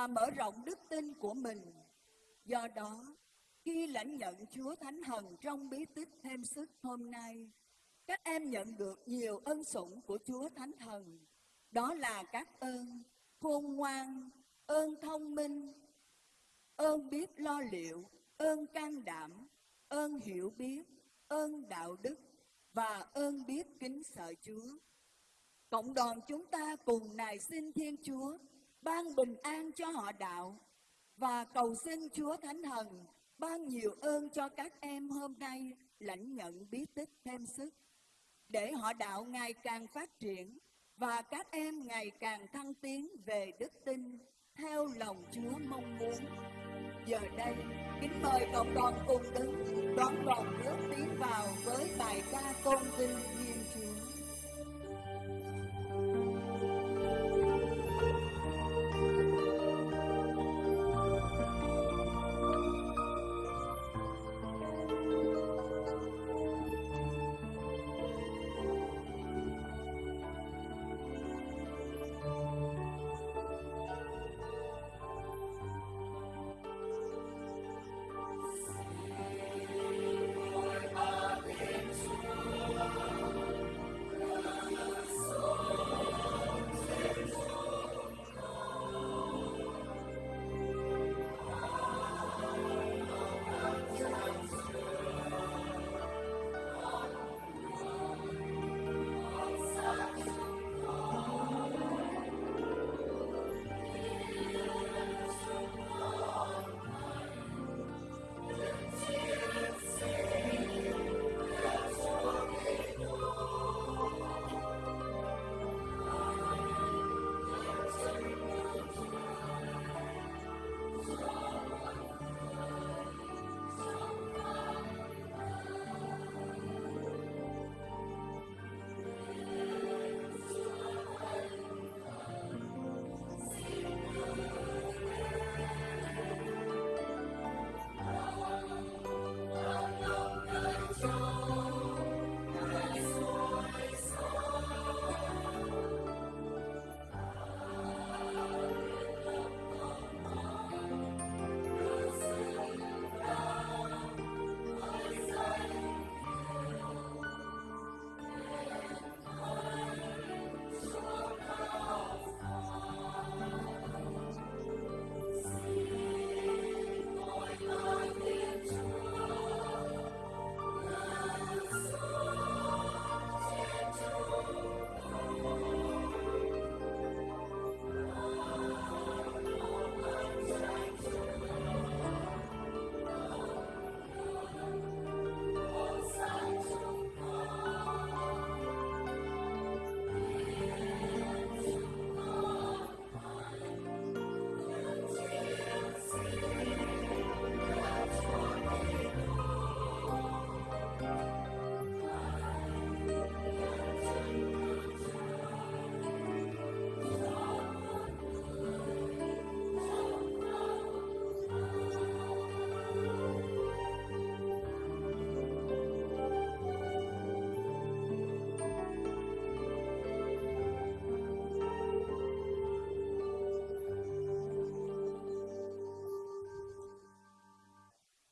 và mở rộng đức tin của mình. Do đó, khi lãnh nhận Chúa Thánh Thần trong bí tích thêm sức hôm nay, các em nhận được nhiều ân sủng của Chúa Thánh Thần. Đó là các ơn khôn ngoan, ơn thông minh, ơn biết lo liệu, ơn can đảm, ơn hiểu biết, ơn đạo đức và ơn biết kính sợ Chúa. Cộng đoàn chúng ta cùng nài xin Thiên Chúa ban bình an cho họ đạo và cầu xin Chúa Thánh Thần ban nhiều ơn cho các em hôm nay lãnh nhận bí tích thêm sức để họ đạo ngày càng phát triển và các em ngày càng thăng tiến về đức tin theo lòng Chúa mong muốn. Giờ đây, kính mời cộng đoàn cùng đứng đón đoàn nước tiến vào với bài ca tôn vinh Thiên Chúa.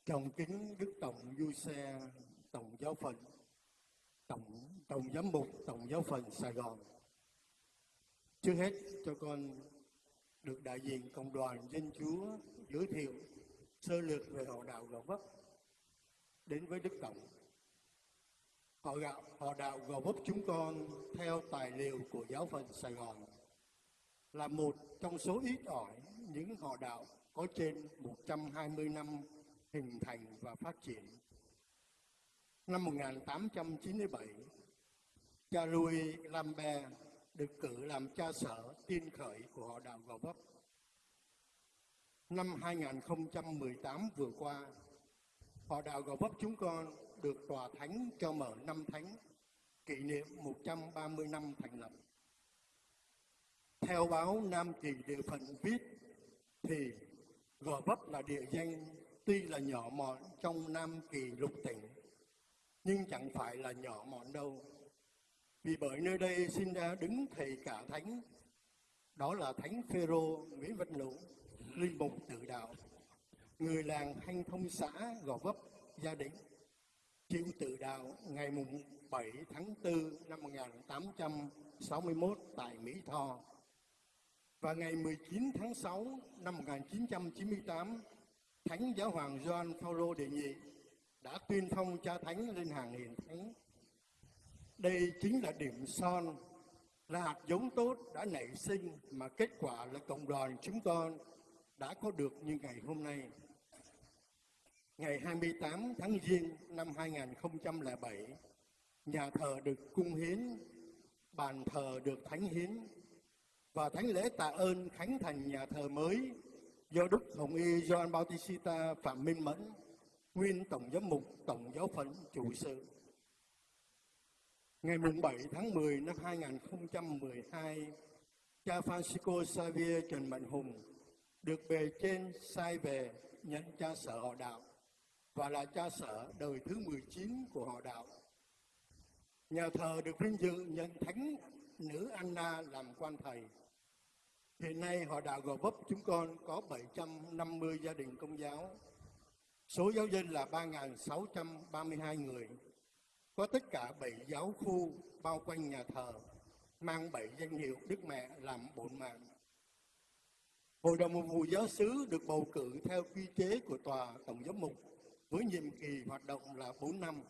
Trọng kính Đức Tổng Du Xe, Tổng giáo phận, Tổng Tổng giám mục, Tổng giáo phận Sài Gòn. Trước hết cho con được đại diện cộng đoàn dân chúa giới thiệu sơ lược về họ đạo Gò Vấp đến với Đức Tổng. Họ gạo họ đạo Gò Vấp chúng con theo tài liệu của giáo phận Sài Gòn là một trong số ít ỏi những họ đạo có trên 120 năm hình thành và phát triển. Năm 1897, cha Louis Lambert được cử làm cha sở tiên khởi của họ đạo Gò Vấp. Năm 2018 vừa qua, họ đạo Gò Vấp chúng con được tòa thánh cho mở năm thánh kỷ niệm 130 năm thành lập. Theo báo Nam Kỳ Địa Phận viết thì Gò Vấp là địa danh tuy là nhỏ mọn trong Nam Kỳ lục tỉnh nhưng chẳng phải là nhỏ mọn đâu. Vì bởi nơi đây sinh ra đứng thầy cả thánh đó là Thánh Phêrô Nguyễn Văn Lũ, linh mục tự đạo, người làng Thanh Thông xã Gò Vấp, gia đình chịu tự đạo ngày mùng 7 tháng 4 năm 1861 tại Mỹ Tho và ngày 19 tháng 6 năm 1998 Thánh Giáo hoàng Gioan Phaolô đệ nhị đã tuyên phong cha thánh lên hàng hiền thánh. Đây chính là điểm son, là hạt giống tốt đã nảy sinh mà kết quả là cộng đoàn chúng con đã có được như ngày hôm nay. Ngày 28 tháng Giêng năm 2007, nhà thờ được cung hiến, bàn thờ được thánh hiến và thánh lễ tạ ơn khánh thành nhà thờ mới do Đức Hồng Y Gioan Bautista Phạm Minh Mẫn, nguyên Tổng giám mục Tổng giáo phận chủ sự. Ngày 7 tháng 10 năm 2012, cha Francisco Xavier Trần Mạnh Hùng được bề trên sai về nhận cha sở họ đạo và là cha sở đời thứ 19 của họ đạo. Nhà thờ được vinh dự nhận thánh nữ Anna làm quan thầy. Hiện nay họ đạo Gò Vấp chúng con có 750 gia đình công giáo. Số giáo dân là 3.632 người. Có tất cả 7 giáo khu bao quanh nhà thờ, mang 7 danh hiệu Đức Mẹ làm bổn mạng. Hội đồng mục vụ giáo xứ được bầu cử theo quy chế của Tòa Tổng giám mục với nhiệm kỳ hoạt động là 4 năm.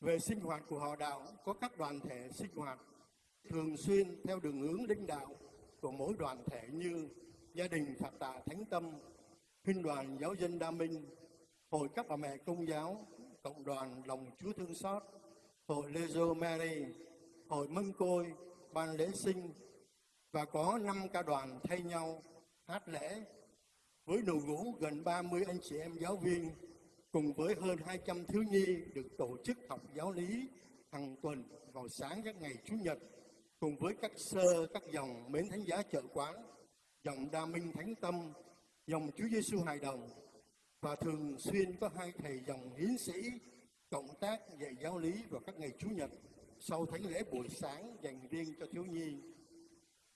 Về sinh hoạt của họ đạo, có các đoàn thể sinh hoạt thường xuyên theo đường hướng lãnh đạo của mỗi đoàn thể như gia đình Phật Tà Thánh Tâm, Huynh đoàn Giáo dân Đa Minh, Hội các bà mẹ công giáo, Cộng đoàn Lòng Chúa Thương Xót, Hội Lezo Mary, Hội Mân Côi, Ban lễ sinh và có năm ca đoàn thay nhau hát lễ với đội ngũ gần 30 anh chị em giáo viên cùng với hơn 200 thiếu nhi được tổ chức học giáo lý hàng tuần vào sáng các ngày Chủ nhật cùng với các sơ các dòng mến thánh giá chợ quán, dòng đa minh thánh tâm, dòng Chúa Giêsu hài đồng và thường xuyên có hai thầy dòng hiến sĩ cộng tác dạy giáo lý vào các ngày Chủ nhật sau thánh lễ buổi sáng dành riêng cho thiếu nhi.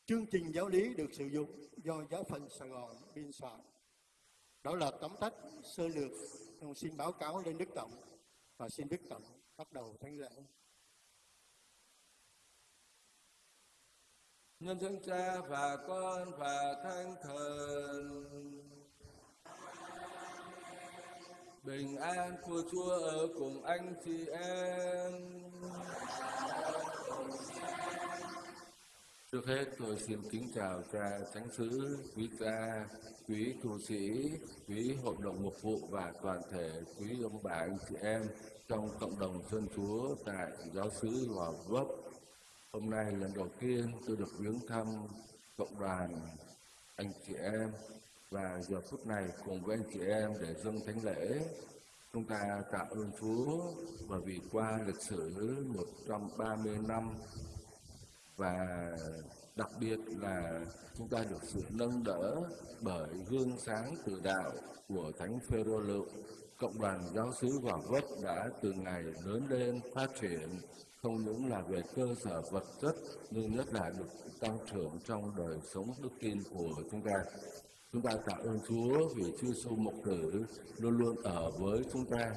Chương trình giáo lý được sử dụng do giáo phận Sài Gòn biên soạn. Đó là tóm tắt sơ lược xin báo cáo lên Đức Tổng và xin Đức Tổng bắt đầu thánh lễ. Nhân thân cha và con và thánh thần. Bình an của chúa ở cùng anh chị em. Trước hết tôi xin kính chào cha thánh sứ, quý cha, quý tu sĩ, quý hội đồng mục vụ và toàn thể quý ông bà, anh chị em trong cộng đồng dân chúa tại giáo xứ Gò Vấp. Hôm nay lần đầu tiên tôi được viếng thăm cộng đoàn anh chị em. Và giờ phút này cùng với anh chị em để dâng thánh lễ, chúng ta tạ ơn Chúa. Bởi vì qua lịch sử 130 năm, và đặc biệt là chúng ta được sự nâng đỡ bởi gương sáng từ đạo của Thánh Phêrô Lựu, cộng đoàn giáo xứ Gò Vấp đã từ ngày lớn lên phát triển không những là về cơ sở vật chất nhưng nhất là được tăng trưởng trong đời sống đức tin của chúng ta. Chúng ta tạ ơn Chúa vì Chúa Giêsu mục tử luôn luôn ở với chúng ta,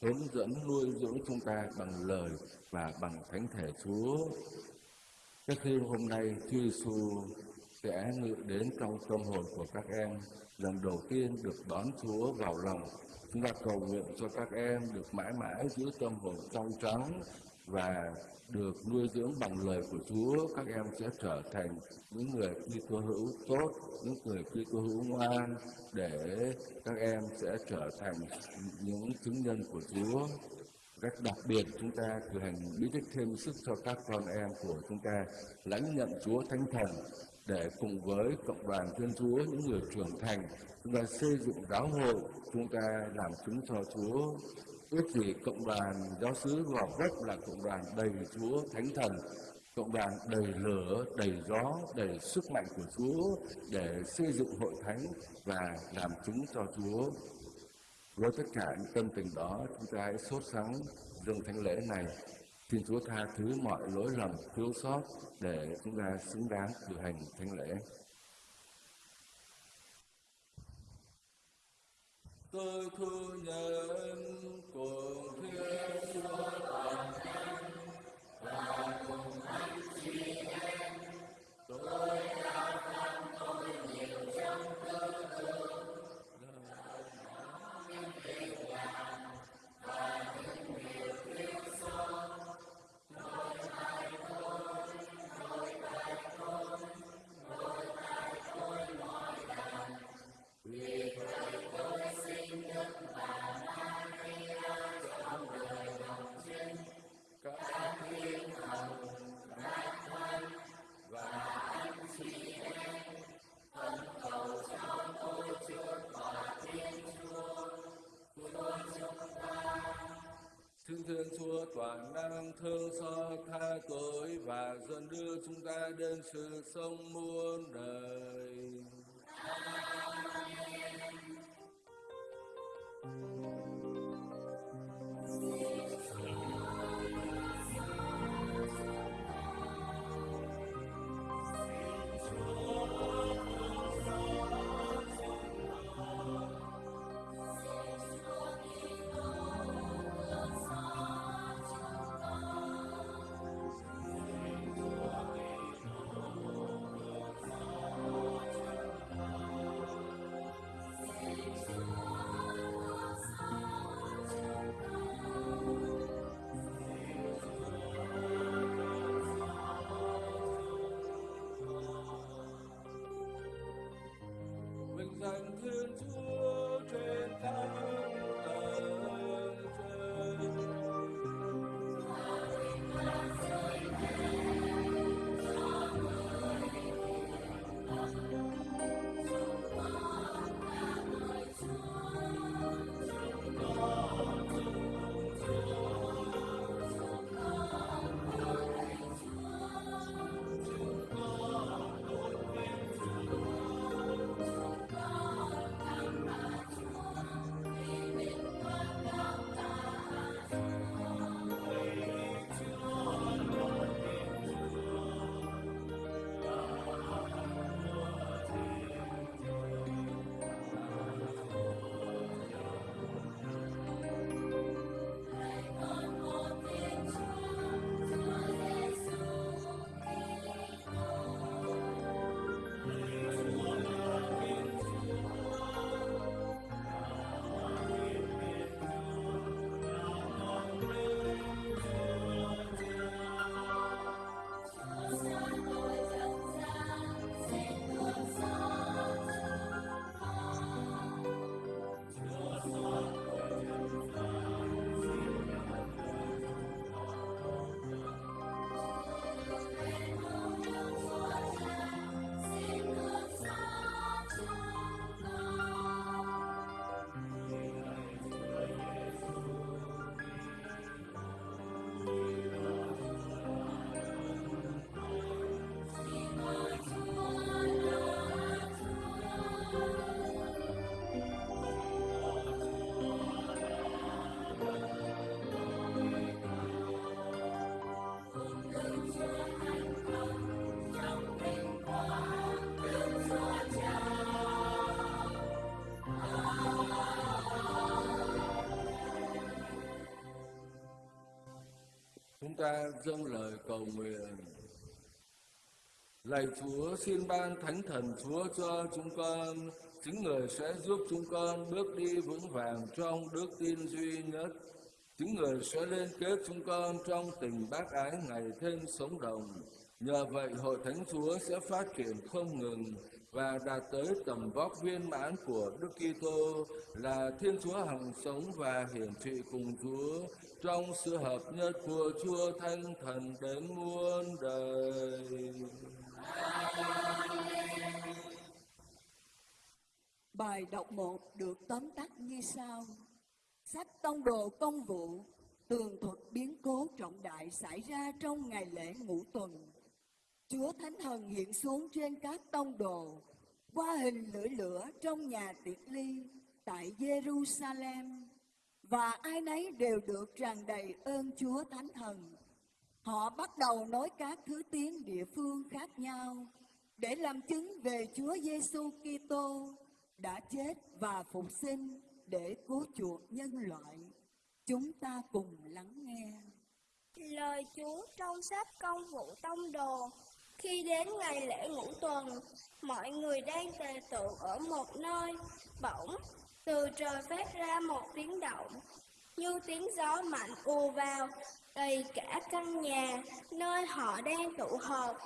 hướng dẫn nuôi dưỡng chúng ta bằng lời và bằng thánh thể Chúa. Các khi hôm nay Chúa Giêsu sẽ ngự đến trong tâm hồn của các em, lần đầu tiên được đón Chúa vào lòng. Chúng ta cầu nguyện cho các em được mãi mãi giữ tâm hồn trong trắng và được nuôi dưỡng bằng lời của Chúa, các em sẽ trở thành những người Kitô hữu tốt, những người Kitô hữu ngoan để các em sẽ trở thành những chứng nhân của Chúa. Cách đặc biệt chúng ta cử hành bí tích thêm sức cho các con em của chúng ta lãnh nhận Chúa Thánh Thần để cùng với cộng đoàn Thiên Chúa những người trưởng thành chúng ta xây dựng giáo hội chúng ta làm chứng cho Chúa ước gì cộng đoàn giáo xứ gò vấp là cộng đoàn đầy Chúa Thánh Thần, cộng đoàn đầy lửa, đầy gió, đầy sức mạnh của Chúa để xây dựng hội thánh và làm chứng cho Chúa. Với tất cả những tâm tình đó, chúng ta hãy sốt sắng dâng thánh lễ này. Xin Chúa tha thứ mọi lỗi lầm thiếu sót để chúng ta xứng đáng cử hành thánh lễ. Tôi khu nhân cùng thiên chúa toàn thánh và cùng anh chị em. Tôi đã Thiên Chúa, toàn năng thương xót tha tội, và dẫn đưa chúng ta đến sự sống muôn đời. Amen. Ta dâng lời cầu nguyện. Lạy Chúa, xin ban thánh thần Chúa cho chúng con, chính người sẽ giúp chúng con bước đi vững vàng trong đức tin duy nhất. Chính người sẽ liên kết chúng con trong tình bác ái ngày thêm sống động. Nhờ vậy, Hội Thánh Chúa sẽ phát triển không ngừng và đạt tới tầm vóc viên mãn của Đức Kitô là Thiên Chúa hằng sống và hiển trị cùng Chúa, trong sự hợp nhất của Chúa Thánh Thần đến muôn đời. Bài đọc 1 được tóm tắt như sau. Sách tông đồ công vụ, tường thuật biến cố trọng đại xảy ra trong ngày lễ ngũ tuần. Chúa Thánh Thần hiện xuống trên các tông đồ, qua hình lưỡi lửa trong nhà tiệc ly tại Jerusalem, và ai nấy đều được tràn đầy ơn Chúa Thánh Thần. Họ bắt đầu nói các thứ tiếng địa phương khác nhau để làm chứng về Chúa Giêsu Kitô đã chết và phục sinh để cứu chuộc nhân loại. Chúng ta cùng lắng nghe. Lời Chúa trong sách công vụ tông đồ khi đến ngày lễ ngũ tuần, mọi người đang tề tụ ở một nơi, bỗng từ trời phát ra một tiếng động, như tiếng gió mạnh ùa vào, đầy cả căn nhà nơi họ đang tụ họp.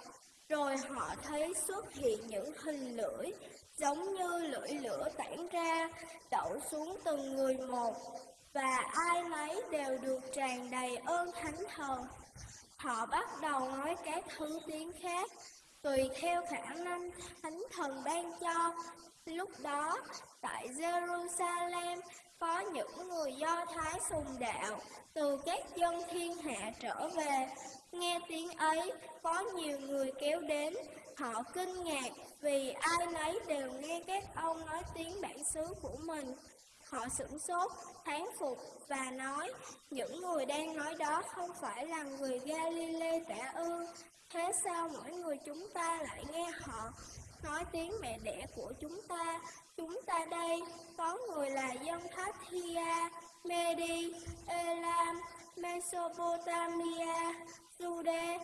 Rồi họ thấy xuất hiện những hình lưỡi giống như lưỡi lửa tản ra, đậu xuống từng người một, và ai nấy đều được tràn đầy ơn thánh thần. Họ bắt đầu nói các thứ tiếng khác, tùy theo khả năng thánh thần ban cho. Lúc đó, tại Jerusalem có những người Do Thái sùng đạo từ các dân thiên hạ trở về. Nghe tiếng ấy, có nhiều người kéo đến, họ kinh ngạc vì ai nấy đều nghe các ông nói tiếng bản xứ của mình. Họ sửng sốt, thán phục và nói, những người đang nói đó không phải là người Galilee cả ư. Thế sao mỗi người chúng ta lại nghe họ nói tiếng mẹ đẻ của chúng ta? Chúng ta đây, có người là dân Thia, Medi, Elam, Mesopotamia, Jude,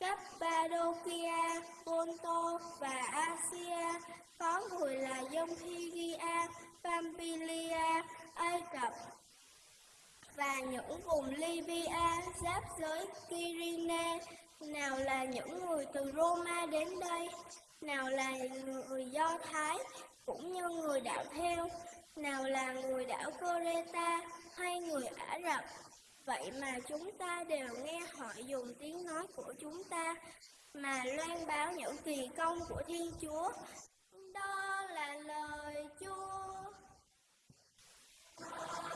Cappadocia, Ponto và Asia, có người là dân Phrygia, Pamphylia, Ai Cập và những vùng Libya giáp giới Kyrene, nào là những người từ Roma đến đây, nào là người Do Thái, cũng như người đạo theo, nào là người đảo Coreta hay người Ả Rập. Vậy mà chúng ta đều nghe họ dùng tiếng nói của chúng ta mà loan báo những kỳ công của Thiên Chúa. Đó là lời Chúa. Thank you.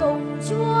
cùng Chúa.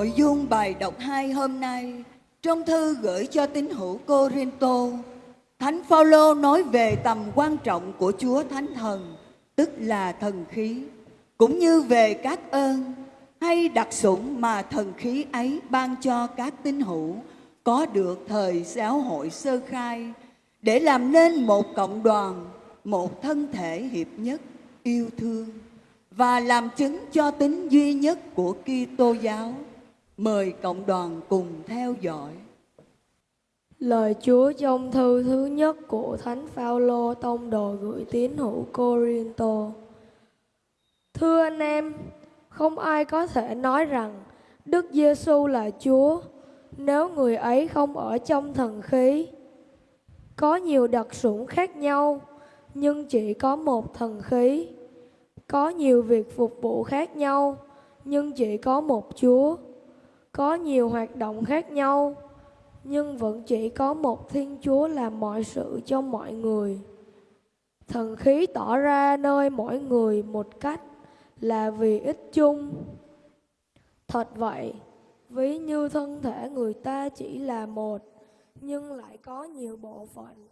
Nội dung bài đọc 2 hôm nay trong thư gửi cho tín hữu Corinto, Thánh Phaolô nói về tầm quan trọng của Chúa Thánh Thần, tức là thần khí, cũng như về các ơn hay đặc sủng mà thần khí ấy ban cho các tín hữu có được thời giáo hội sơ khai để làm nên một cộng đoàn, một thân thể hiệp nhất, yêu thương và làm chứng cho tính duy nhất của Kitô giáo. Mời cộng đoàn cùng theo dõi. Lời Chúa trong thư thứ nhất của Thánh Phaolô tông đồ gửi tín hữu Corinto. Thưa anh em, không ai có thể nói rằng Đức Giêsu là Chúa nếu người ấy không ở trong thần khí. Có nhiều đặc sủng khác nhau, nhưng chỉ có một thần khí. Có nhiều việc phục vụ khác nhau, nhưng chỉ có một Chúa. Có nhiều hoạt động khác nhau, nhưng vẫn chỉ có một Thiên Chúa làm mọi sự cho mọi người. Thần khí tỏ ra nơi mỗi người một cách là vì ích chung. Thật vậy, ví như thân thể người ta chỉ là một, nhưng lại có nhiều bộ phận,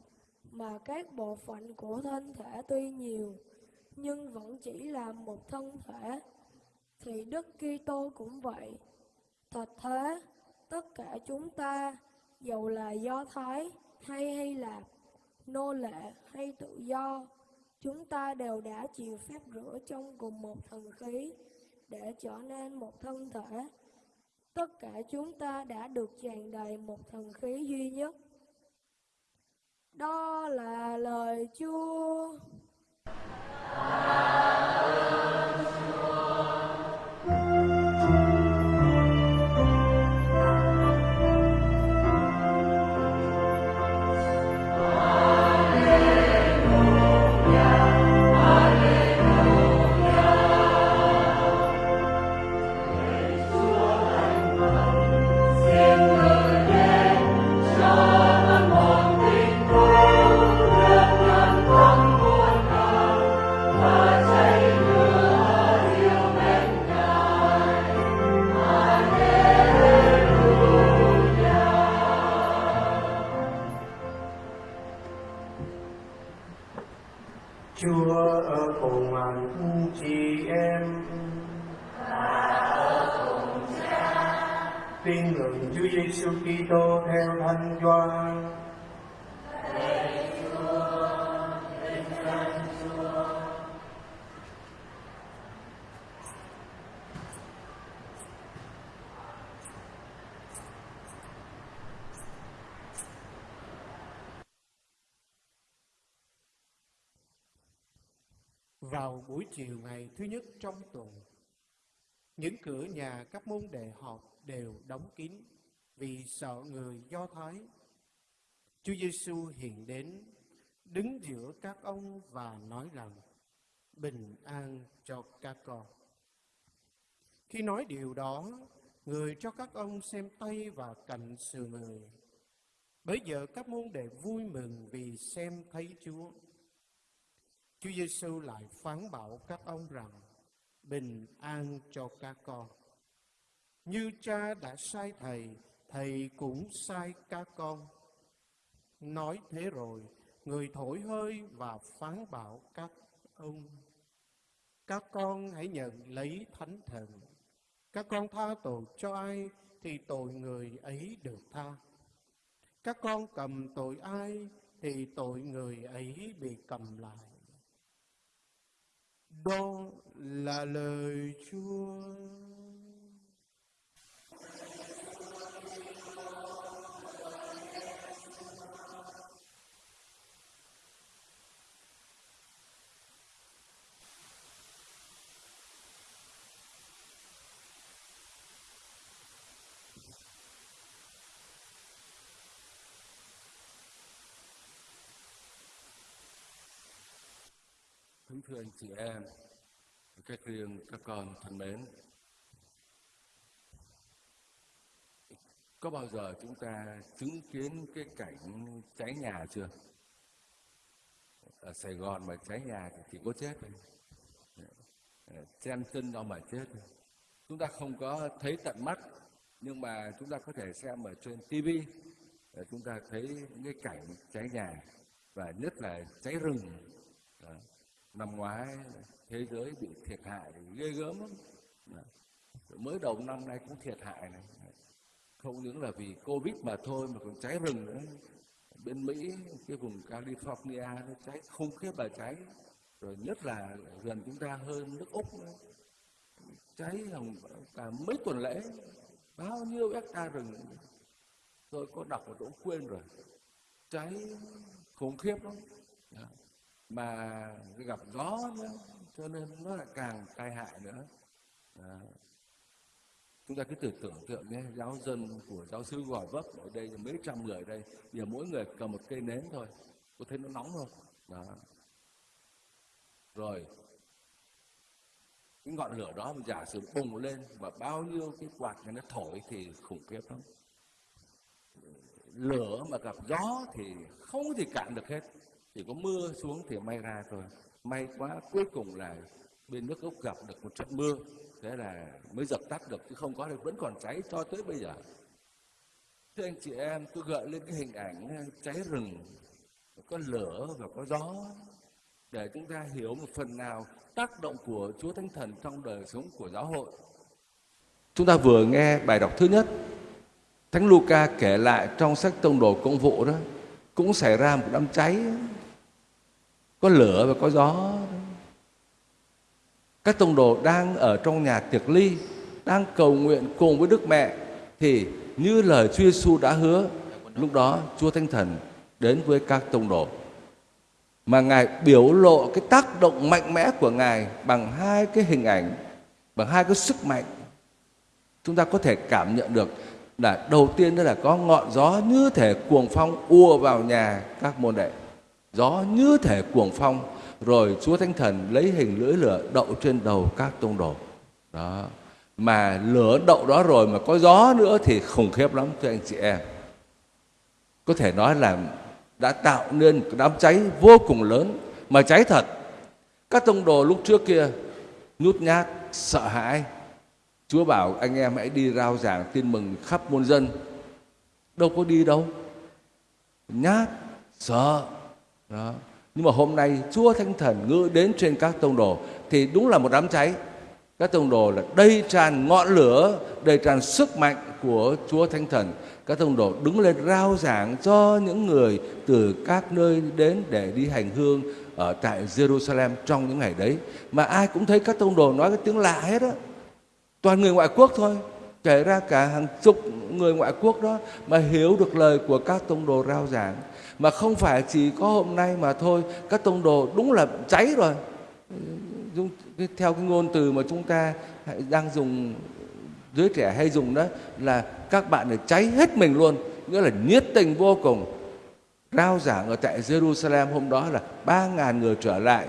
mà các bộ phận của thân thể tuy nhiều, nhưng vẫn chỉ là một thân thể, thì Đức Kitô cũng vậy. Thật thế, tất cả chúng ta, dầu là Do Thái hay Hy Lạp, nô lệ hay tự do, chúng ta đều đã chịu phép rửa trong cùng một thần khí để trở nên một thân thể. Tất cả chúng ta đã được tràn đầy một thần khí duy nhất. Đó là lời Chúa. Chúa buổi chiều ngày thứ nhất trong tuần, những cửa nhà các môn đệ họp đều đóng kín vì sợ người Do Thái. Chúa Giêsu hiện đến, đứng giữa các ông và nói rằng, bình an cho các con. Khi nói điều đó, người cho các ông xem tay và cạnh sườn người. Bây giờ các môn đệ vui mừng vì xem thấy Chúa. Chúa Giêsu lại phán bảo các ông rằng bình an cho các con. Như cha đã sai thầy, thầy cũng sai các con. Nói thế rồi, người thổi hơi và phán bảo các ông. Các con hãy nhận lấy thánh thần. Các con tha tội cho ai thì tội người ấy được tha. Các con cầm tội ai thì tội người ấy bị cầm lại. Đó là lời Chúa. Kính thưa anh chị em, các riêng các con thân mến. Có bao giờ chúng ta chứng kiến cái cảnh cháy nhà chưa? Ở Sài Gòn mà cháy nhà thì chỉ có chết thôi. Chen chân đâu mà chết thôi. Chúng ta không có thấy tận mắt, nhưng mà chúng ta có thể xem ở trên TV. Chúng ta thấy những cái cảnh cháy nhà và nhất là cháy rừng. Đó năm ngoái thế giới bị thiệt hại, ghê gớm lắm. Dạ. Mới đầu năm nay cũng thiệt hại này. Không những là vì covid mà thôi, mà còn cháy rừng nữa. Bên mỹ, cái vùng california, nó cháy khủng khiếp là cháy. Rồi nhất là gần chúng ta hơn, nước úc nữa. cháy hồng cả mấy tuần lễ. Bao nhiêu hecta rừng. Tôi có đọc mà tôi cũng quên rồi. Cháy khủng khiếp lắm. Dạ mà gặp gió nữa, cho nên nó lại càng tai hại nữa. À. chúng ta cứ tưởng tượng tượng nhé, giáo dân của giáo sư gò vấp ở đây, mấy trăm người đây, giờ mỗi người cầm một cây nến thôi, có thấy nó nóng không? Đó. Rồi, cái ngọn lửa đó mà giả sử bùng lên và bao nhiêu cái quạt này nó thổi thì khủng khiếp lắm. Lửa mà gặp gió thì không thể cạn được hết chỉ có mưa xuống thì may ra thôi. May quá cuối cùng là bên nước úc gặp được một trận mưa. Thế là mới dập tắt được chứ không có thì vẫn còn cháy cho tới bây giờ. Thưa anh chị em tôi gợi lên cái hình ảnh ờ, cháy rừng có lửa và có gió. Để chúng ta hiểu một phần nào tác động của Chúa Thánh Thần trong đời sống của giáo hội. Chúng ta vừa nghe bài đọc thứ nhất, Thánh Luca kể lại trong sách tông đồ công vụ đó, cũng xảy ra một đám cháy có lửa và có gió. Các tông đồ đang ở trong nhà tiệc ly, đang cầu nguyện cùng với Đức Mẹ, thì như lời Chúa Giêsu đã hứa, lúc đó Chúa Thánh Thần đến với các tông đồ. Mà ngài biểu lộ cái tác động mạnh mẽ của ngài bằng hai cái hình ảnh, bằng hai cái sức mạnh. Chúng ta có thể cảm nhận được là đầu tiên đó là có ngọn gió như thể cuồng phong ùa vào nhà các môn đệ gió như thể cuồng phong, rồi Chúa Thánh Thần lấy hình lưỡi lửa đậu trên đầu các tông đồ. Đó. Mà lửa đậu đó rồi mà có gió nữa thì khủng khiếp lắm, thưa anh chị em. Có thể nói là đã tạo nên đám cháy vô cùng lớn, mà cháy thật. Các tông đồ lúc trước kia nhút nhát, sợ hãi. Chúa bảo anh em hãy đi rao giảng tin mừng khắp muôn dân. Đâu có đi đâu. Nhát, sợ đó. Nhưng mà hôm nay Chúa Thánh Thần ngự đến trên các tông đồ thì đúng là một đám cháy. Các tông đồ là đầy tràn ngọn lửa, đầy tràn sức mạnh của Chúa Thánh Thần. Các tông đồ đứng lên rao giảng cho những người từ các nơi đến để đi hành hương ở tại Jerusalem trong những ngày đấy. Mà ai cũng thấy các tông đồ nói cái tiếng lạ hết á. Toàn người ngoại quốc thôi. Kể ra cả hàng chục người ngoại quốc đó mà hiểu được lời của các tông đồ rao giảng mà không phải chỉ có hôm nay mà thôi, các tông đồ đúng là cháy rồi. Theo cái ngôn từ mà chúng ta đang dùng, giới trẻ hay dùng đó, là các bạn để cháy hết mình luôn, nghĩa là nhiệt tình vô cùng. Rao giảng ở tại Jerusalem hôm đó là ba ngàn người trở lại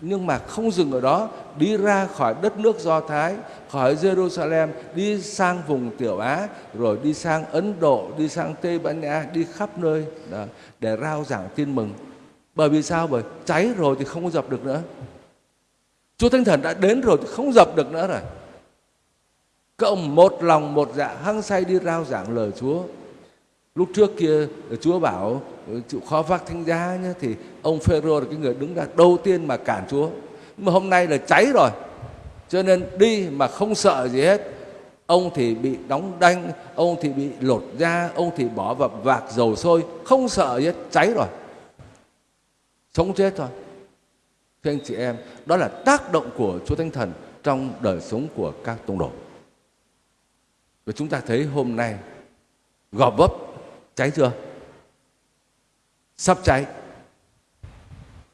nhưng mà không dừng ở đó đi ra khỏi đất nước do thái khỏi jerusalem đi sang vùng tiểu á rồi đi sang ấn độ đi sang tây ban nha đi khắp nơi đó, để rao giảng tin mừng. Bởi vì sao? Bởi cháy rồi thì không có dập được nữa. Chúa thánh thần đã đến rồi thì không dập được nữa rồi. Các ông một lòng một dạ hăng say đi rao giảng lời chúa lúc trước kia ờ, chúa bảo ờ, chịu khó vác thánh giá nhé thì ông phêrô là cái người đứng ra đầu tiên mà cản chúa. Nhưng mà hôm nay là cháy rồi. Cho nên đi mà không sợ gì hết. Ông thì bị đóng đanh, ông thì bị lột da, ông thì bỏ vào vạc dầu sôi. Không sợ gì hết, cháy rồi. Sống chết thôi. Thưa anh chị em, đó là tác động của chúa thánh thần trong đời sống của các tông đồ. Và chúng ta thấy hôm nay gò vấp cháy chưa? Sắp cháy.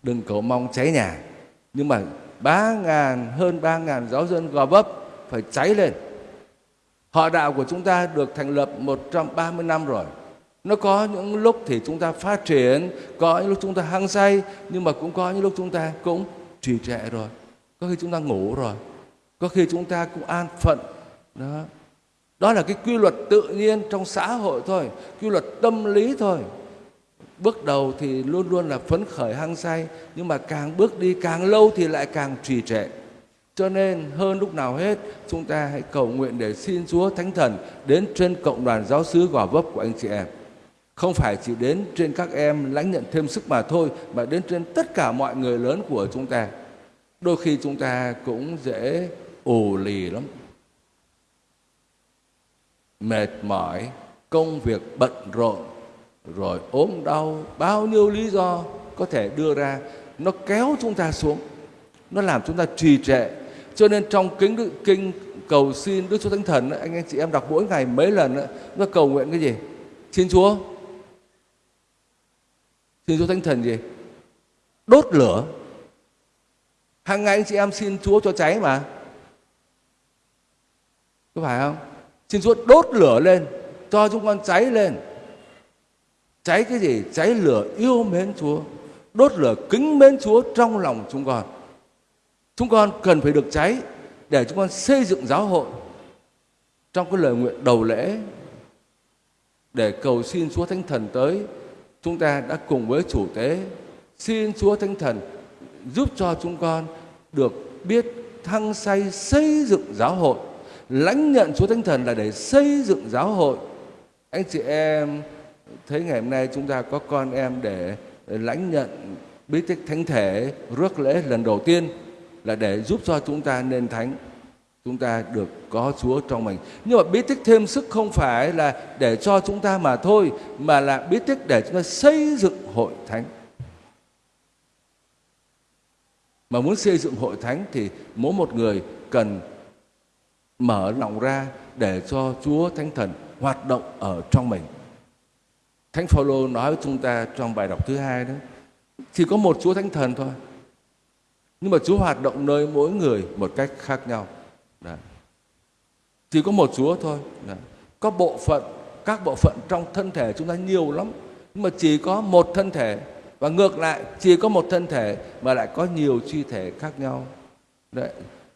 Đừng cầu mong cháy nhà. Nhưng mà ba ngàn, hơn ba ngàn giáo dân gò vấp phải cháy lên. Họ đạo của chúng ta được thành lập 130 năm rồi. Nó có những lúc thì chúng ta phát triển, có những lúc chúng ta hăng say, nhưng mà cũng có những lúc chúng ta cũng trì trệ rồi. Có khi chúng ta ngủ rồi. Có khi chúng ta cũng an phận. Đó đó là cái quy luật tự nhiên trong xã hội thôi, quy luật tâm lý thôi bước đầu thì luôn luôn là phấn khởi, hăng say, nhưng mà càng bước đi càng lâu thì lại càng trì trệ cho nên hơn lúc nào hết, chúng ta hãy cầu nguyện để xin Chúa Thánh Thần đến trên cộng đoàn giáo xứ Gò Vấp của anh chị em. Không phải chỉ đến trên các em lãnh nhận thêm sức mà thôi, mà đến trên tất cả mọi người lớn của chúng ta. Đôi khi chúng ta cũng dễ ủ lì lắm. Mệt mỏi, công việc bận rộn, rồi ốm đau, bao nhiêu lý do có thể đưa ra nó kéo chúng ta xuống nó làm chúng ta trì trệ. Cho nên trong kính kinh cầu xin Đức Chúa Thánh Thần anh anh chị em đọc mỗi ngày mấy lần nó cầu nguyện cái gì? Xin Chúa. Xin Chúa Thánh Thần gì? Đốt lửa. Hàng ngày anh chị em xin Chúa cho cháy mà. Có phải không? Xin Chúa đốt lửa lên, cho chúng con cháy lên. Cháy cái gì? Cháy lửa yêu mến Chúa, đốt lửa kính mến Chúa trong lòng chúng con. Chúng con cần phải được cháy để chúng con xây dựng giáo hội trong cái lời nguyện đầu lễ để cầu xin Chúa Thánh Thần tới. Chúng ta đã cùng với chủ tế xin Chúa Thánh Thần giúp cho chúng con được biết thăng say xây dựng giáo hội lãnh nhận Chúa Thánh Thần là để xây dựng giáo hội. Anh chị em thấy ngày hôm nay chúng ta có con em để lãnh nhận bí tích thánh thể, rước lễ lần đầu tiên là để giúp cho chúng ta nên thánh, chúng ta được có Chúa trong mình. Nhưng mà bí tích thêm sức không phải là để cho chúng ta mà thôi, mà là bí tích để chúng ta xây dựng hội thánh. Mà muốn xây dựng hội thánh thì mỗi một người cần mở lòng ra để cho Chúa Thánh Thần hoạt động ở trong mình. Thánh Phaolô nói với chúng ta trong bài đọc thứ hai đó, chỉ có một Chúa Thánh Thần thôi. Nhưng mà Chúa hoạt động nơi mỗi người một cách khác nhau. Đó. Chỉ có một Chúa thôi. Đó. Có bộ phận, các bộ phận trong thân thể chúng ta nhiều lắm. Nhưng mà chỉ có một thân thể. Và ngược lại, chỉ có một thân thể mà lại có nhiều chi thể khác nhau. Đấy,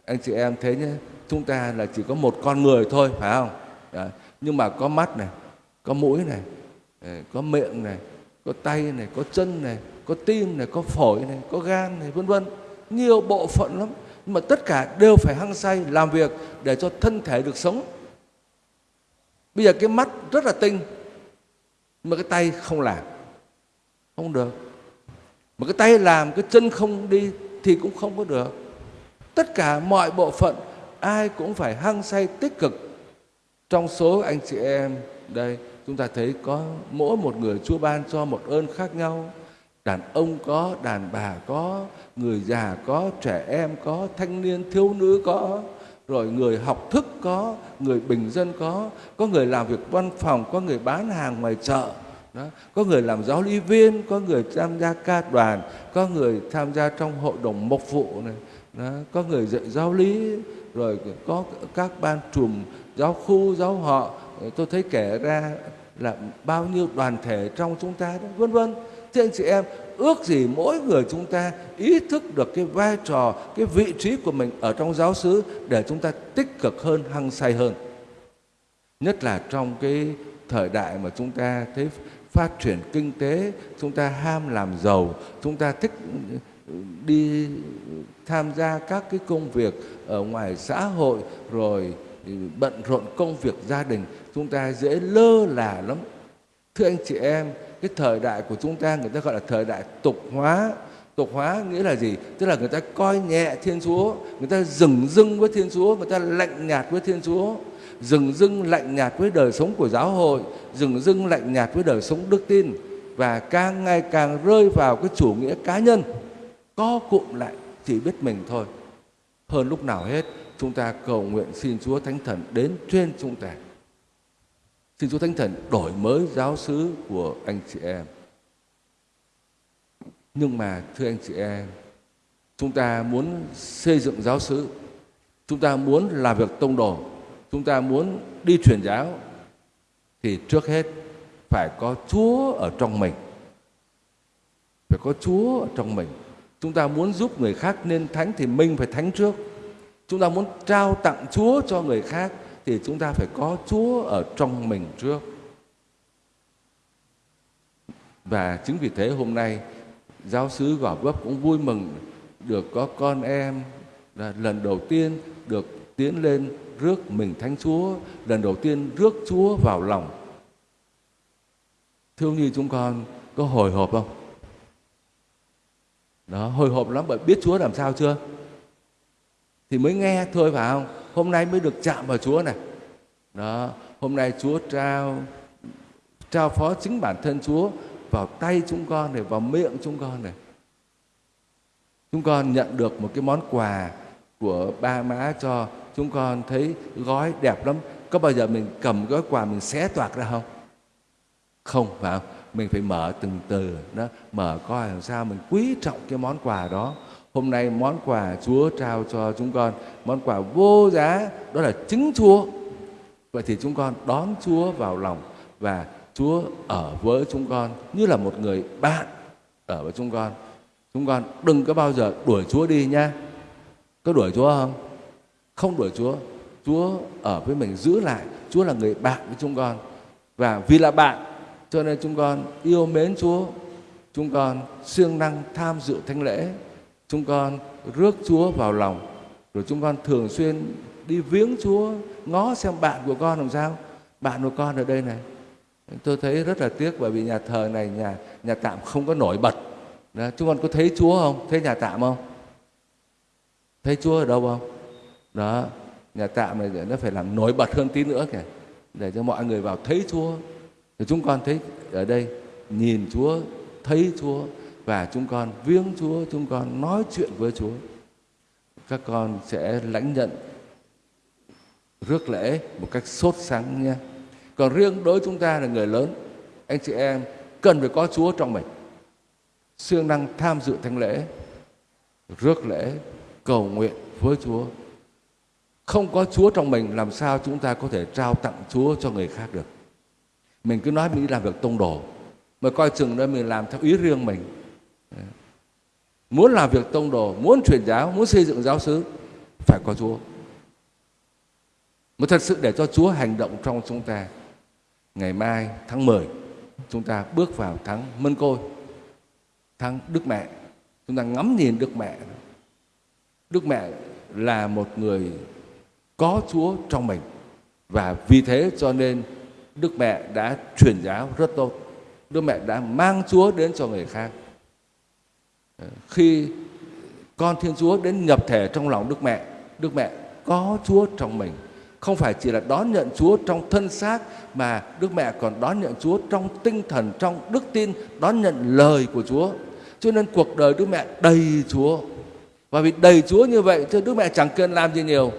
anh chị em thế nhé, chúng ta là chỉ có một con người thôi, phải không? Đấy. Nhưng mà có mắt này, có mũi này, ờ, có miệng này, có tay này, có chân này, có tim này, có phổi này, có gan này, vân vân. Nhiều bộ phận lắm. Nhưng mà tất cả đều phải hăng say làm việc để cho thân thể được sống. Bây giờ cái mắt rất là tinh mà cái tay không làm. Không được. Mà cái tay làm cái chân không đi thì cũng không có được. Tất cả mọi bộ phận ai cũng phải hăng say tích cực. Trong số anh chị em đây, chúng ta thấy có mỗi một người Chúa ban cho một ơn khác nhau. Đàn ông có, đàn bà có, người già có, trẻ em có, thanh niên, thiếu nữ có. Rồi người học thức có, người bình dân có. Có người làm việc văn phòng, có người bán hàng ngoài chợ. Đó. có người làm giáo lý viên, có người tham gia ca đoàn, có người tham gia trong hội đồng mộc vụ này. Đó. có người dạy giáo lý rồi có các ban trùm giáo khu giáo họ tôi thấy kể ra là bao nhiêu đoàn thể trong chúng ta đó vân vân Thưa anh chị em ước gì mỗi người chúng ta ý thức được cái vai trò, cái vị trí của mình ở trong giáo xứ để chúng ta tích cực hơn, hăng say hơn. Nhất là trong cái thời đại mà chúng ta thấy phát triển kinh tế, chúng ta ham làm giàu, chúng ta thích đi tham gia các cái công việc ở ngoài xã hội, rồi bận rộn công việc gia đình, chúng ta dễ lơ là lắm. Thưa anh chị em, cái thời đại của chúng ta người ta gọi là thời đại tục hóa. Tục hóa nghĩa là gì? Tức là người ta coi nhẹ thiên chúa, người ta dừng dưng với thiên chúa, người ta lạnh nhạt với thiên chúa. Dừng dưng lạnh nhạt với đời sống của giáo hội, dừng dưng lạnh nhạt với đời sống đức tin. Và càng ngày càng rơi vào cái chủ nghĩa cá nhân co cụm lại chỉ biết mình thôi. Hơn lúc nào hết, chúng ta cầu nguyện xin Chúa Thánh Thần đến trên chúng ta. Xin Chúa Thánh Thần đổi mới giáo xứ của anh chị em. Nhưng mà, thưa anh chị em, chúng ta muốn xây dựng giáo xứ chúng ta muốn làm việc tông đồ, chúng ta muốn đi truyền giáo, thì trước hết phải có Chúa ở trong mình. Phải có Chúa ở trong mình. Chúng ta muốn giúp người khác nên thánh thì mình phải thánh trước. Chúng ta muốn trao tặng Chúa cho người khác thì chúng ta phải có Chúa ở trong mình trước. Và chính vì thế hôm nay giáo sứ Gò Vấp cũng vui mừng được có con em là lần đầu tiên được tiến lên rước mình thánh Chúa, lần đầu tiên rước Chúa vào lòng. thương như chúng con có hồi hộp không? Đó, hồi hộp lắm, bởi biết Chúa làm sao chưa? Thì mới nghe thôi, phải không? Hôm nay mới được chạm vào Chúa này. Đó, hôm nay Chúa trao trao phó chính bản thân Chúa vào tay chúng con này, vào miệng chúng con này. Chúng con nhận được một cái món quà của ba má cho chúng con thấy gói đẹp lắm. Có bao giờ mình cầm gói quà mình xé toạc ra không? Không, phải không? Mình phải mở từng từ đó, mở coi làm sao mình quý trọng cái món quà đó. Hôm nay món quà Chúa trao cho chúng con, món quà vô giá, đó là chính Chúa. Vậy thì chúng con đón Chúa vào lòng và Chúa ở với chúng con như là một người bạn ở với chúng con. Chúng con đừng có bao giờ đuổi Chúa đi nha. Có đuổi Chúa không? Không đuổi Chúa. Chúa ở với mình giữ lại. Chúa là người bạn với chúng con. Và vì là bạn cho nên chúng con yêu mến Chúa, chúng con siêng năng tham dự thánh lễ, chúng con rước Chúa vào lòng, rồi chúng con thường xuyên đi viếng Chúa, ngó xem bạn của con làm sao. Bạn của con ở đây này, tôi thấy rất là tiếc bởi vì nhà thờ này nhà nhà tạm không có nổi bật. Đó, chúng con có thấy Chúa không? Thấy nhà tạm không? Thấy Chúa ở đâu không? Đó, nhà tạm này nó phải làm nổi bật hơn tí nữa kìa để cho mọi người vào thấy Chúa thì chúng con thấy ở đây nhìn Chúa, thấy Chúa và chúng con viếng Chúa, chúng con nói chuyện với Chúa. Các con sẽ lãnh nhận rước lễ một cách sốt sắng nha. Còn riêng đối chúng ta là người lớn, anh chị em cần phải có Chúa trong mình. Siêng năng tham dự thánh lễ, rước lễ, cầu nguyện với Chúa. Không có Chúa trong mình làm sao chúng ta có thể trao tặng Chúa cho người khác được mình cứ nói mình đi làm việc tông đồ. Mà coi chừng đó mình làm theo ý riêng mình. Muốn làm việc tông đồ, muốn truyền giáo, muốn xây dựng giáo xứ phải có chúa. Mà thật sự để cho chúa hành động trong chúng ta, ngày mai, tháng 10 chúng ta bước vào tháng mân côi, tháng đức mẹ. Chúng ta ngắm nhìn đức mẹ. Đức mẹ là một người có chúa trong mình. Và vì thế cho nên Đức mẹ đã truyền giáo rất tốt. Đức mẹ đã mang Chúa đến cho người khác. Ờ, khi con Thiên Chúa đến nhập thể trong lòng Đức mẹ, Đức mẹ có Chúa trong mình. Không phải chỉ là đón nhận Chúa trong thân xác mà Đức mẹ còn đón nhận Chúa trong tinh thần, trong đức tin, đón nhận lời của Chúa. Cho nên cuộc đời Đức mẹ đầy Chúa. Và vì đầy Chúa như vậy, cho Đức mẹ chẳng cần làm gì nhiều.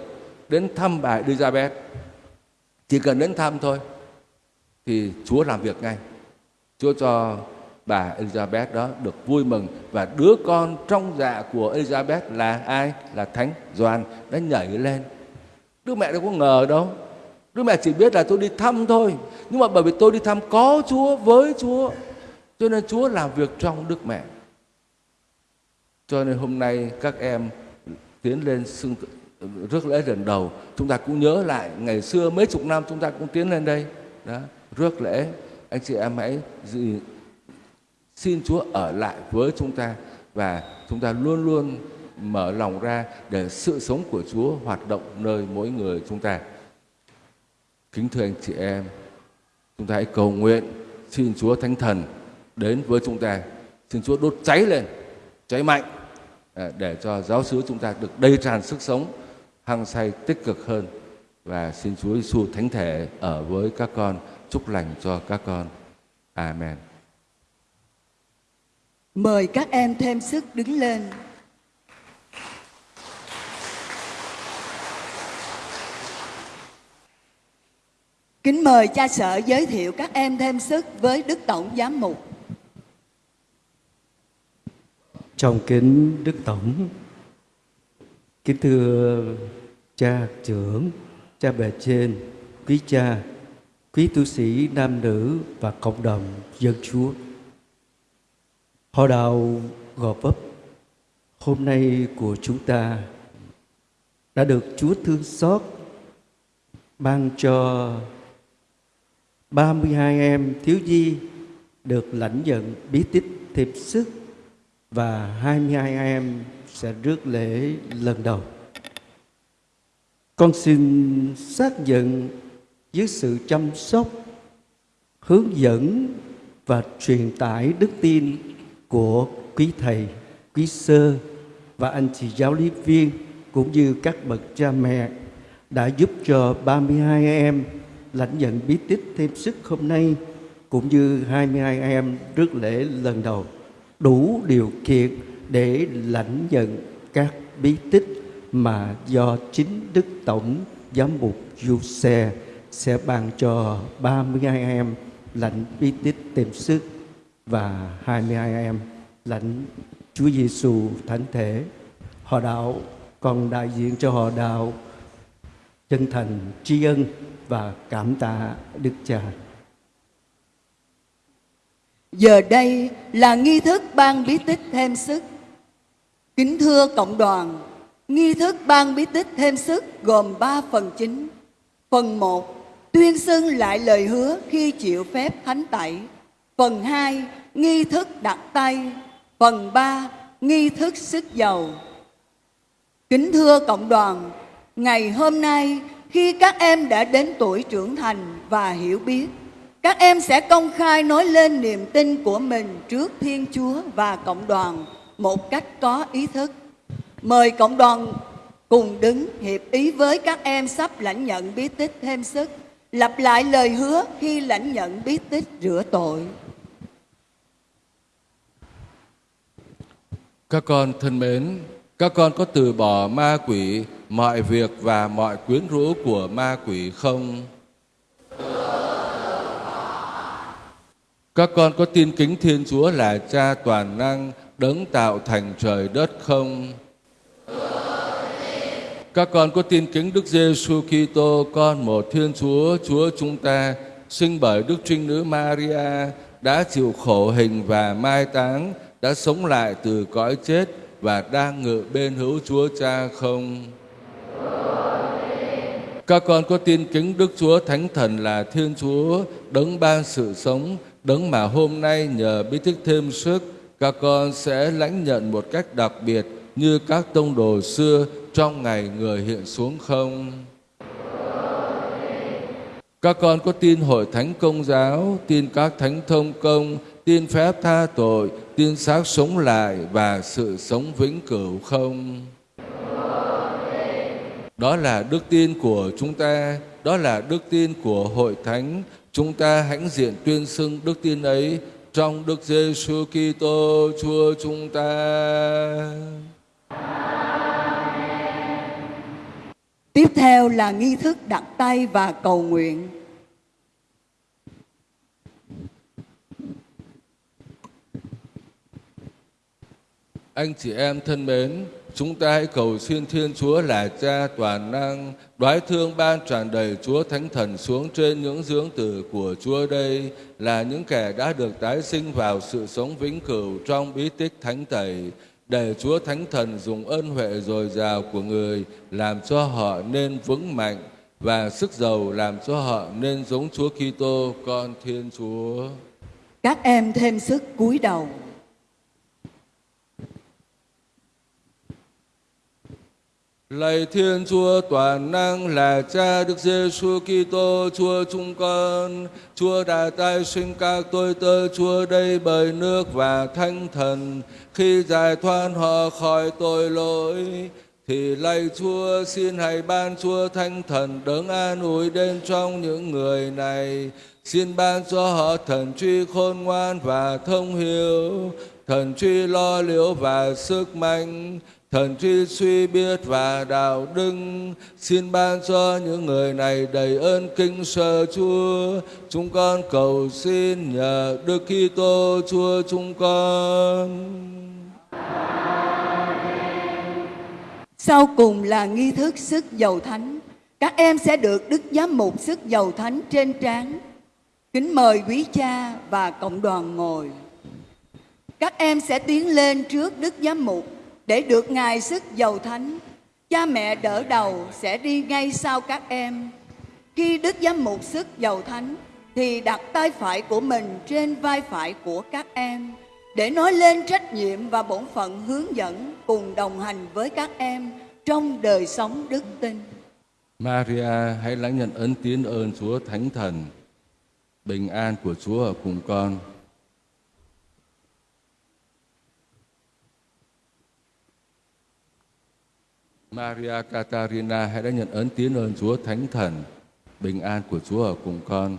Đến thăm bà Elizabeth. Chỉ cần đến thăm thôi thì Chúa làm việc ngay. Chúa cho bà Elizabeth đó được vui mừng và đứa con trong dạ của Elizabeth là ai? Là Thánh Gioan đã nhảy lên. Đứa mẹ đâu có ngờ đâu. Đứa mẹ chỉ biết là tôi đi thăm thôi. Nhưng mà bởi vì tôi đi thăm có Chúa với Chúa. Cho nên Chúa làm việc trong Đức mẹ. Cho nên hôm nay các em tiến lên xưng rước lễ lần đầu, chúng ta cũng nhớ lại ngày xưa mấy chục năm chúng ta cũng tiến lên đây, đó, rước lễ. Anh chị em hãy gì, xin Chúa ở lại với chúng ta và chúng ta luôn luôn mở lòng ra để sự sống của Chúa hoạt động nơi mỗi người chúng ta. Kính thưa anh chị em, chúng ta hãy cầu nguyện xin Chúa Thánh Thần đến với chúng ta. Xin Chúa đốt cháy lên, cháy mạnh à, để cho giáo xứ chúng ta được đầy tràn sức sống, hăng say tích cực hơn. Và xin Chúa Giêsu Thánh Thể ở với các con, chúc lành cho các con. Amen. Mời các em thêm sức đứng lên. Kính mời cha sở giới thiệu các em thêm sức với Đức Tổng Giám Mục. Trong kính Đức Tổng, kính thưa cha trưởng, cha bề trên, quý cha, quý tu sĩ, nam nữ và cộng đồng dân chúa. Họ đạo Gò Vấp hôm nay của chúng ta đã được Chúa thương xót ban cho 32 em thiếu nhi được lãnh nhận bí tích thiệp sức và 22 em sẽ rước lễ lần đầu. Con xin xác nhận dưới sự chăm sóc, hướng dẫn và truyền tải đức tin của quý thầy, quý sơ và anh chị giáo lý viên cũng như các bậc cha mẹ đã giúp cho 32 em lãnh nhận bí tích thêm sức hôm nay cũng như 22 em rước lễ lần đầu. Đủ điều kiện để lãnh nhận các bí tích mà do chính Đức Tổng Giám mục Du Xe sẽ ban cho 32 em lãnh bí tích thêm sức và 22 em lãnh Chúa Giêsu Thánh Thể. Họ đạo còn đại diện cho họ đạo chân thành tri ân và cảm tạ Đức Cha. Giờ đây là nghi thức ban bí tích thêm sức. Kính thưa cộng đoàn, nghi thức ban bí tích thêm sức gồm 3 phần chính. Phần 1, tuyên xưng lại lời hứa khi chịu phép thánh tẩy. Phần 2, nghi thức đặt tay. Phần 3, nghi thức sức dầu. Kính thưa cộng đoàn, ngày hôm nay khi các em đã đến tuổi trưởng thành và hiểu biết, các em sẽ công khai nói lên niềm tin của mình trước Thiên Chúa và cộng đoàn một cách có ý thức. Mời cộng đoàn cùng đứng hiệp ý với các em sắp lãnh nhận bí tích thêm sức, lặp lại lời hứa khi lãnh nhận bí tích rửa tội. Các con thân mến, các con có từ bỏ ma quỷ, mọi việc và mọi quyến rũ của ma quỷ không? Các con có tin kính Thiên Chúa là Cha toàn năng, đấng tạo thành trời đất không? Các con có tin kính Đức Giêsu Kitô, con một Thiên Chúa, Chúa chúng ta, sinh bởi Đức Trinh Nữ Maria, đã chịu khổ hình và mai táng, đã sống lại từ cõi chết và đang ngự bên hữu Chúa Cha không? Các con có tin kính Đức Chúa Thánh Thần là Thiên Chúa, đấng ban sự sống, đấng mà hôm nay nhờ bí tích thêm sức, các con sẽ lãnh nhận một cách đặc biệt như các tông đồ xưa trong ngày người hiện xuống không? Các con có tin hội thánh công giáo, tin các thánh thông công, tin phép tha tội, tin xác sống lại và sự sống vĩnh cửu không? Đó là đức tin của chúng ta, đó là đức tin của hội thánh. Chúng ta hãnh diện tuyên xưng đức tin ấy trong Đức Giêsu Kitô Chúa chúng ta. Tiếp theo là nghi thức đặt tay và cầu nguyện. Anh chị em thân mến, chúng ta hãy cầu xin Thiên Chúa là Cha toàn năng, đoái thương ban tràn đầy Chúa Thánh Thần xuống trên những dưỡng tử của Chúa đây là những kẻ đã được tái sinh vào sự sống vĩnh cửu trong bí tích thánh tẩy để Chúa Thánh Thần dùng ân huệ dồi dào của người làm cho họ nên vững mạnh và sức giàu làm cho họ nên giống Chúa Kitô con Thiên Chúa. Các em thêm sức cúi đầu. Lạy Thiên Chúa toàn năng là Cha Đức Giêsu Kitô, Chúa chúng con, Chúa đã tái sinh các tôi tớ Chúa đây bởi nước và Thánh Thần, khi giải thoát họ khỏi tội lỗi, thì lạy Chúa xin hãy ban Chúa Thánh Thần đấng an ủi đến trong những người này, xin ban cho họ thần truy khôn ngoan và thông hiểu, thần truy lo liệu và sức mạnh, thần truy suy biết và đạo đức. Xin ban cho những người này đầy ơn kinh sợ Chúa chúng con cầu xin nhờ Đức Kitô Chúa chúng con. Sau cùng là nghi thức sức dầu thánh. Các em sẽ được Đức Giám mục sức dầu thánh trên trán. Kính mời quý cha và cộng đoàn ngồi. Các em sẽ tiến lên trước Đức Giám mục để được Ngài sức dầu thánh. Cha mẹ đỡ đầu sẽ đi ngay sau các em. Khi Đức Giám mục sức dầu thánh thì đặt tay phải của mình trên vai phải của các em để nói lên trách nhiệm và bổn phận hướng dẫn cùng đồng hành với các em trong đời sống đức tin. Maria hãy lãnh nhận ơn tiến ơn Chúa Thánh Thần bình an của Chúa ở cùng con Maria Catarina hãy đã nhận ơn tiến ơn Chúa Thánh Thần, bình an của Chúa ở cùng con.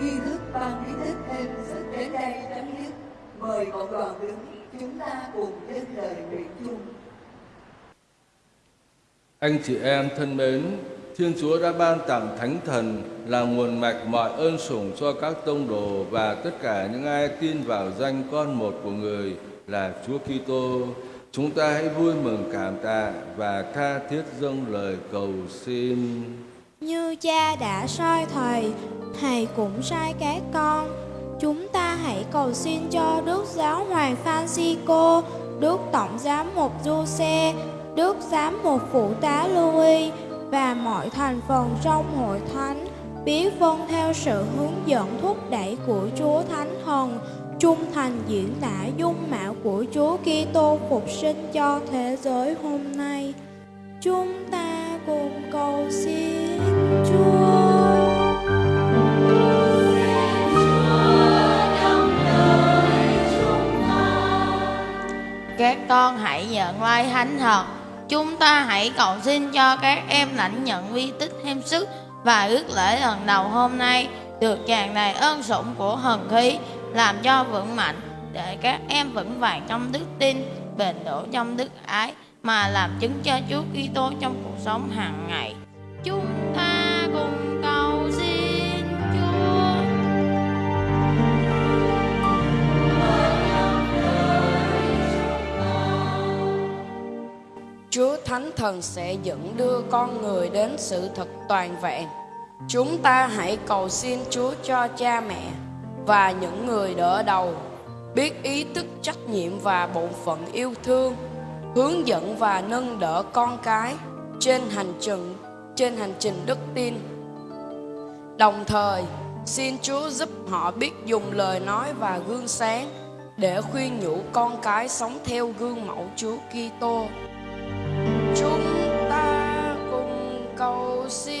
nghi thức ban bí tích thêm sức đến đây chấm dứt. Mời cộng đoàn đứng, chúng ta cùng dâng lời nguyện chung. Anh chị em thân mến, Thiên Chúa đã ban tặng Thánh Thần là nguồn mạch mọi ơn sủng cho các tông đồ và tất cả những ai tin vào danh con một của người là Chúa Kitô. Chúng ta hãy vui mừng cảm tạ và tha thiết dâng lời cầu xin. Như cha đã soi thầy, thầy cũng sai các con. Chúng ta hãy cầu xin cho Đức Giáo Hoàng Francisco, Đức Tổng Giám mục Giuse, Đức Giám mục Phụ tá Louis và mọi thành phần trong hội thánh biết vâng theo sự hướng dẫn thúc đẩy của Chúa Thánh Thần, trung thành diễn tả dung mạo của Chúa Kitô phục sinh cho thế giới hôm nay. Chúng ta cùng cầu xin các con hãy nhận vai thánh thật. Chúng ta hãy cầu xin cho các em lãnh nhận vi tích thêm sức Và ước lễ lần đầu hôm nay. Được tràn đầy ơn sủng của hần khí, Làm cho vững mạnh, Để các em vững vàng trong đức tin, Bền đổ trong đức ái, Mà làm chứng cho Chúa Kitô trong cuộc sống hàng ngày. Chúng ta Chúa Chúa Thánh Thần sẽ dẫn đưa con người đến sự thật toàn vẹn. Chúng ta hãy cầu xin Chúa cho cha mẹ và những người đỡ đầu biết ý thức trách nhiệm và bổn phận yêu thương, hướng dẫn và nâng đỡ con cái trên hành trình trên hành trình đức tin. Đồng thời, xin Chúa giúp họ biết dùng lời nói và gương sáng để khuyên nhủ con cái sống theo gương mẫu Chúa Kitô. Chúng ta cùng cầu xin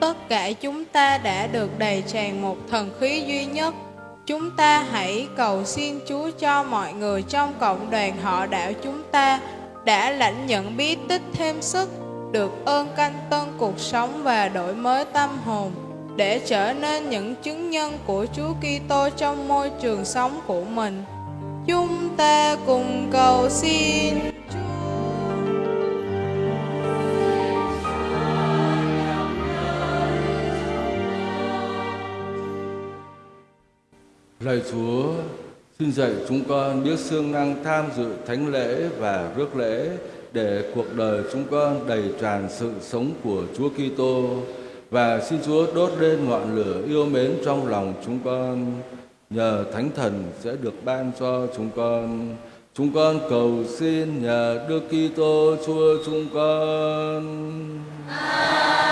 Tất cả chúng ta đã được đầy tràn một thần khí duy nhất. Chúng ta hãy cầu xin Chúa cho mọi người trong cộng đoàn họ đạo chúng ta đã lãnh nhận bí tích thêm sức, được ơn canh tân cuộc sống và đổi mới tâm hồn để trở nên những chứng nhân của Chúa Kitô trong môi trường sống của mình. Chúng ta cùng cầu xin Lạy Chúa, xin dạy chúng con biết siêng năng tham dự thánh lễ và rước lễ để cuộc đời chúng con đầy tràn sự sống của Chúa Kitô và xin Chúa đốt lên ngọn lửa yêu mến trong lòng chúng con nhờ Thánh Thần sẽ được ban cho chúng con. Chúng con cầu xin nhờ Đức Kitô Chúa chúng con. Hãy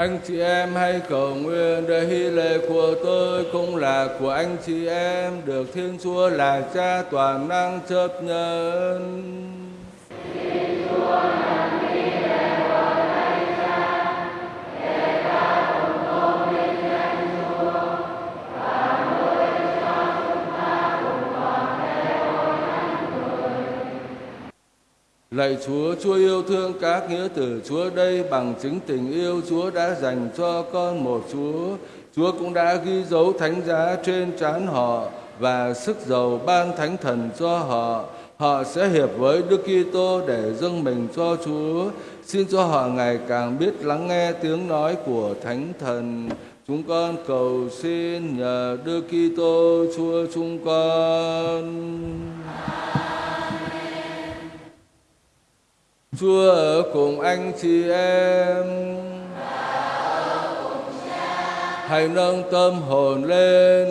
Anh chị em hãy cầu nguyện để hy lễ của tôi cũng là của anh chị em được Thiên Chúa là Cha toàn năng chấp nhận. Chúa, Chúa yêu thương các nghĩa tử Chúa đây bằng chứng tình yêu Chúa đã dành cho con một Chúa. Chúa cũng đã ghi dấu thánh giá trên trán họ và sức giàu ban thánh thần cho họ. Họ sẽ hiệp với Đức Kitô để dâng mình cho Chúa. Xin cho họ ngày càng biết lắng nghe tiếng nói của thánh thần. Chúng con cầu xin nhờ Đức Kitô Chúa chúng con. Chúa ở cùng anh chị em. Hãy nâng tâm hồn lên.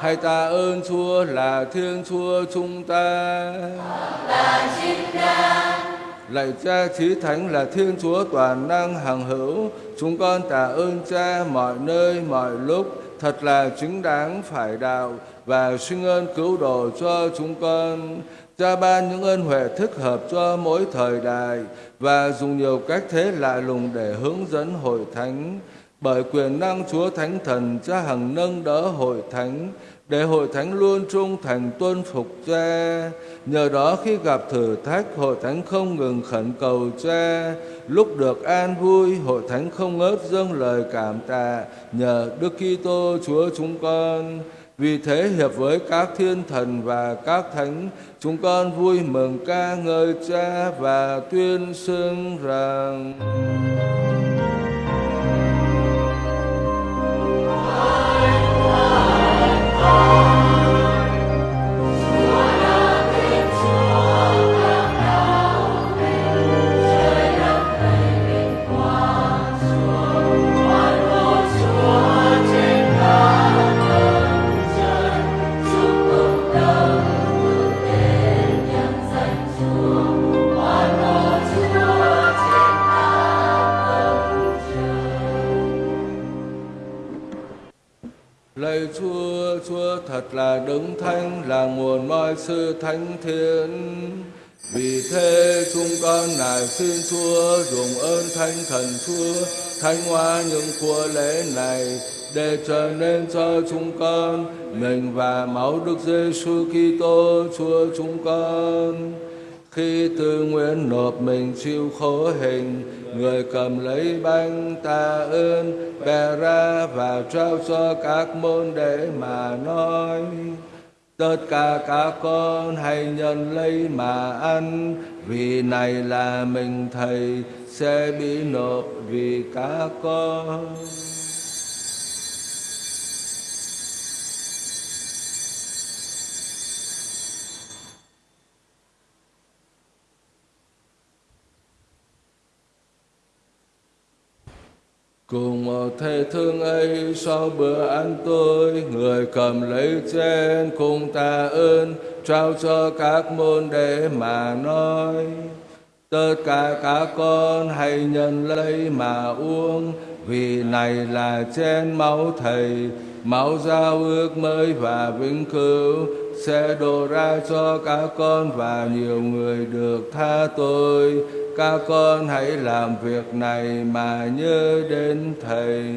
Hãy tạ ơn Chúa là Thiên Chúa chúng ta. Lạy Cha Chí Thánh là Thiên Chúa toàn năng hằng hữu, chúng con tạ ơn Cha mọi nơi mọi lúc, thật là chính đáng phải đạo và sinh ơn cứu độ cho chúng con. Cha ban những ơn huệ thích hợp cho mỗi thời đại và dùng nhiều cách thế lạ lùng để hướng dẫn hội thánh. Bởi quyền năng Chúa Thánh Thần, Cha hằng nâng đỡ hội thánh, để hội thánh luôn trung thành tuân phục cha. Nhờ đó khi gặp thử thách, hội thánh không ngừng khẩn cầu cha. Lúc được an vui, hội thánh không ngớt dâng lời cảm tạ nhờ Đức Kitô Chúa chúng con. Vì thế hiệp với các thiên thần và các thánh, chúng con vui mừng ca ngợi cha và tuyên xưng rằng. Lạy thật là đứng thánh, là nguồn mọi sự thánh thiện. Vì thế chúng con nài xin Chúa dùng ơn thánh thần Chúa thánh hóa những của lễ này để trở nên cho chúng con mình và máu Đức Giêsu Kitô Chúa chúng con. Khi tư nguyện nộp mình chịu khổ hình, người cầm lấy bánh ta ơn, bè ra và trao cho các môn đệ mà nói. Tất cả các con hãy nhận lấy mà ăn, vì này là mình Thầy sẽ bị nộp vì các con. Cùng một thầy thương ấy sau bữa ăn tôi, người cầm lấy chén cùng ta ơn, trao cho các môn đệ mà nói. Tất cả các con hãy nhận lấy mà uống, vì này là chén máu Thầy, máu giao ước mới và vĩnh cửu, sẽ đổ ra cho các con và nhiều người được tha tội các con hãy làm việc này mà nhớ đến thầy.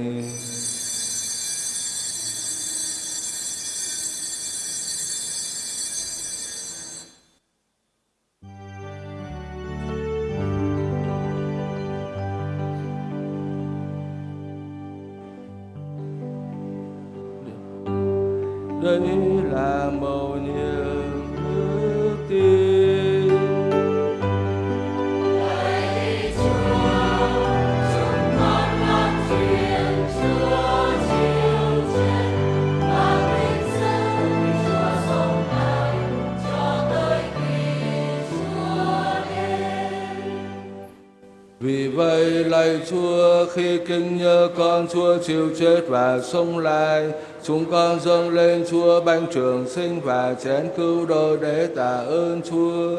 Chúa, khi kinh nhớ con Chúa chịu chết và sống lại, Chúng con dâng lên Chúa bánh trường sinh và chén cứu độ để tạ ơn Chúa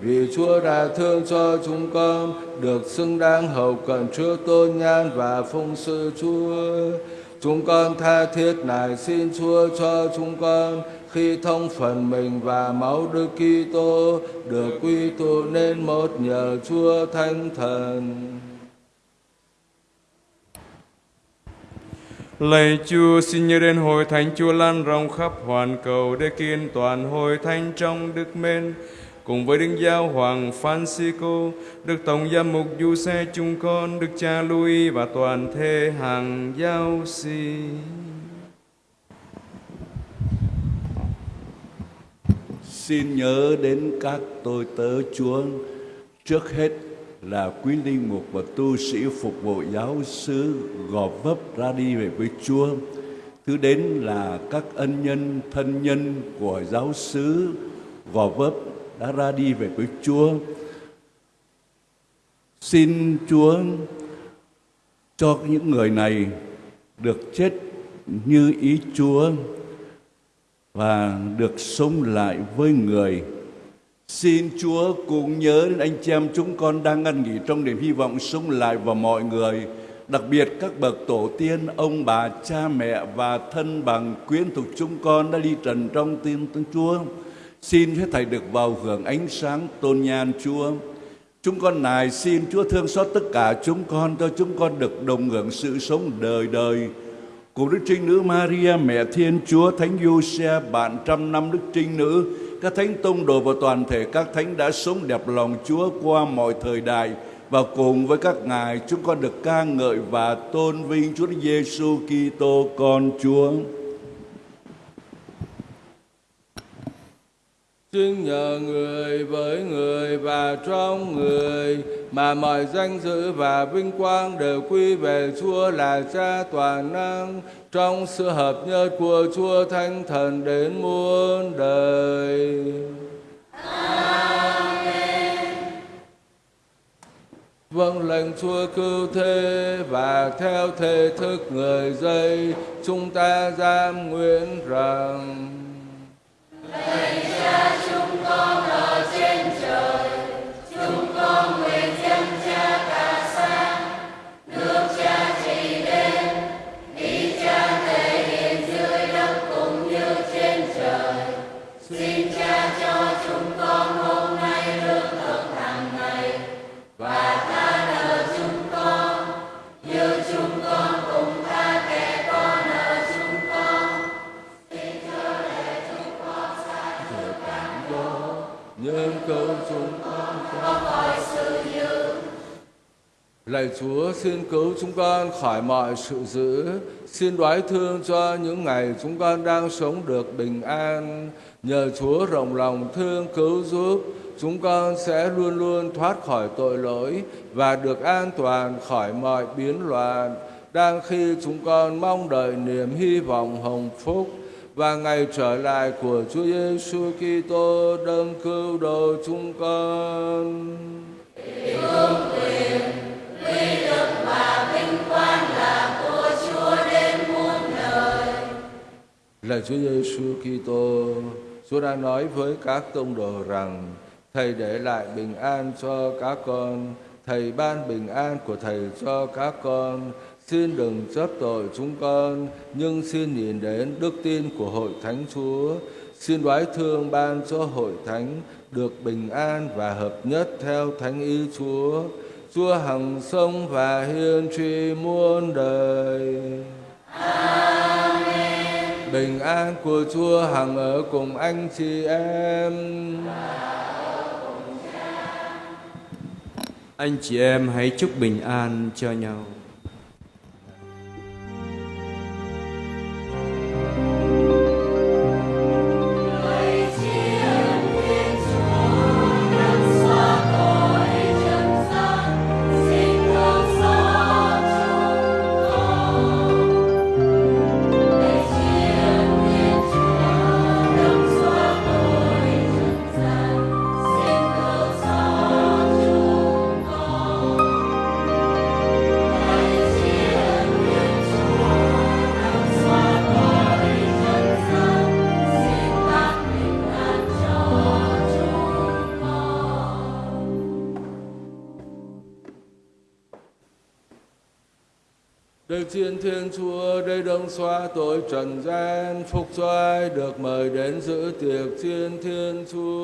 vì Chúa đã thương cho chúng con, được xứng đáng hầu cận trước tôn nhan và phụng sự Chúa. Chúng con tha thiết nài xin Chúa cho chúng con, khi thông phần mình và máu Đức Kitô, được quy tụ nên một nhờ Chúa Thánh Thần. Lạy Chúa, xin nhớ đến hội thánh Chúa lan rộng khắp hoàn cầu để kiên toàn hội thánh trong đức mến cùng với Đức Giáo Hoàng Francisco, Đức Tổng Giám mục Du Xe chúng con, Đức Cha Louis và toàn thể hàng giáo sĩ. Xin nhớ đến các tôi tớ Chúa, trước hết là quý linh mục và tu sĩ phục vụ giáo xứ gò vấp ra đi về với Chúa. Thứ đến là các ân nhân, thân nhân của giáo xứ gò vấp đã ra đi về với Chúa. Xin Chúa cho những người này được chết như ý Chúa và được sống lại với người. Xin Chúa cũng nhớ đến anh chị em chúng con đang ngăn nghỉ trong niềm hy vọng sống lại và mọi người, đặc biệt các bậc tổ tiên, ông bà, cha mẹ và thân bằng quyến thuộc chúng con đã đi trần trong tin Chúa. Chúa. Xin hết Thầy được vào hưởng ánh sáng tôn nhan Chúa. Chúng con này xin Chúa thương xót tất cả chúng con cho chúng con được đồng hưởng sự sống đời đời. Cùng Đức Trinh Nữ Maria, Mẹ Thiên Chúa, Thánh Giuse, bạn trăm năm Đức Trinh Nữ, các thánh tông đồ và toàn thể các thánh đã sống đẹp lòng Chúa qua mọi thời đại và cùng với các ngài, chúng con được ca ngợi và tôn vinh Chúa Giêsu Kitô, con Chúa. Xin nhờ người với người và trong người, mà mọi danh dự và vinh quang đều quy về Chúa là Cha toàn năng trong sự hợp nhất của Chúa Thánh Thần đến muôn đời. Amen. Vâng lệnh Chúa cứu thế và theo thể thức người dây, chúng ta giam nguyện rằng Xin Cha cho chúng con hôm nay lương thực hàng ngày và ta. Lạy Chúa, xin cứu chúng con khỏi mọi sự dữ. Xin đoái thương cho những ngày chúng con đang sống được bình an. Nhờ Chúa rộng lòng thương cứu giúp, Chúng con sẽ luôn luôn thoát khỏi tội lỗi Và được an toàn khỏi mọi biến loạn. Đang khi chúng con mong đợi niềm hy vọng hồng phúc và ngày trở lại của Chúa Giêsu Kitô, đấng cứu độ chúng con. Lạy Chúa Giêsu Kitô, Chúa đã nói với các tông đồ rằng Thầy để lại bình an cho các con, Thầy ban bình an của Thầy cho các con. Xin đừng chấp tội chúng con, nhưng xin nhìn đến đức tin của hội thánh Chúa. Xin đoái thương ban cho hội thánh được bình an và hợp nhất theo thánh ý Chúa. Chúa hằng sống và hiên tri muôn đời. Amen. Bình an của Chúa hằng ở cùng anh chị em. Anh chị em hãy chúc bình an cho nhau. phúc xoay được mời đến giữ tiệc thiên thiên chúa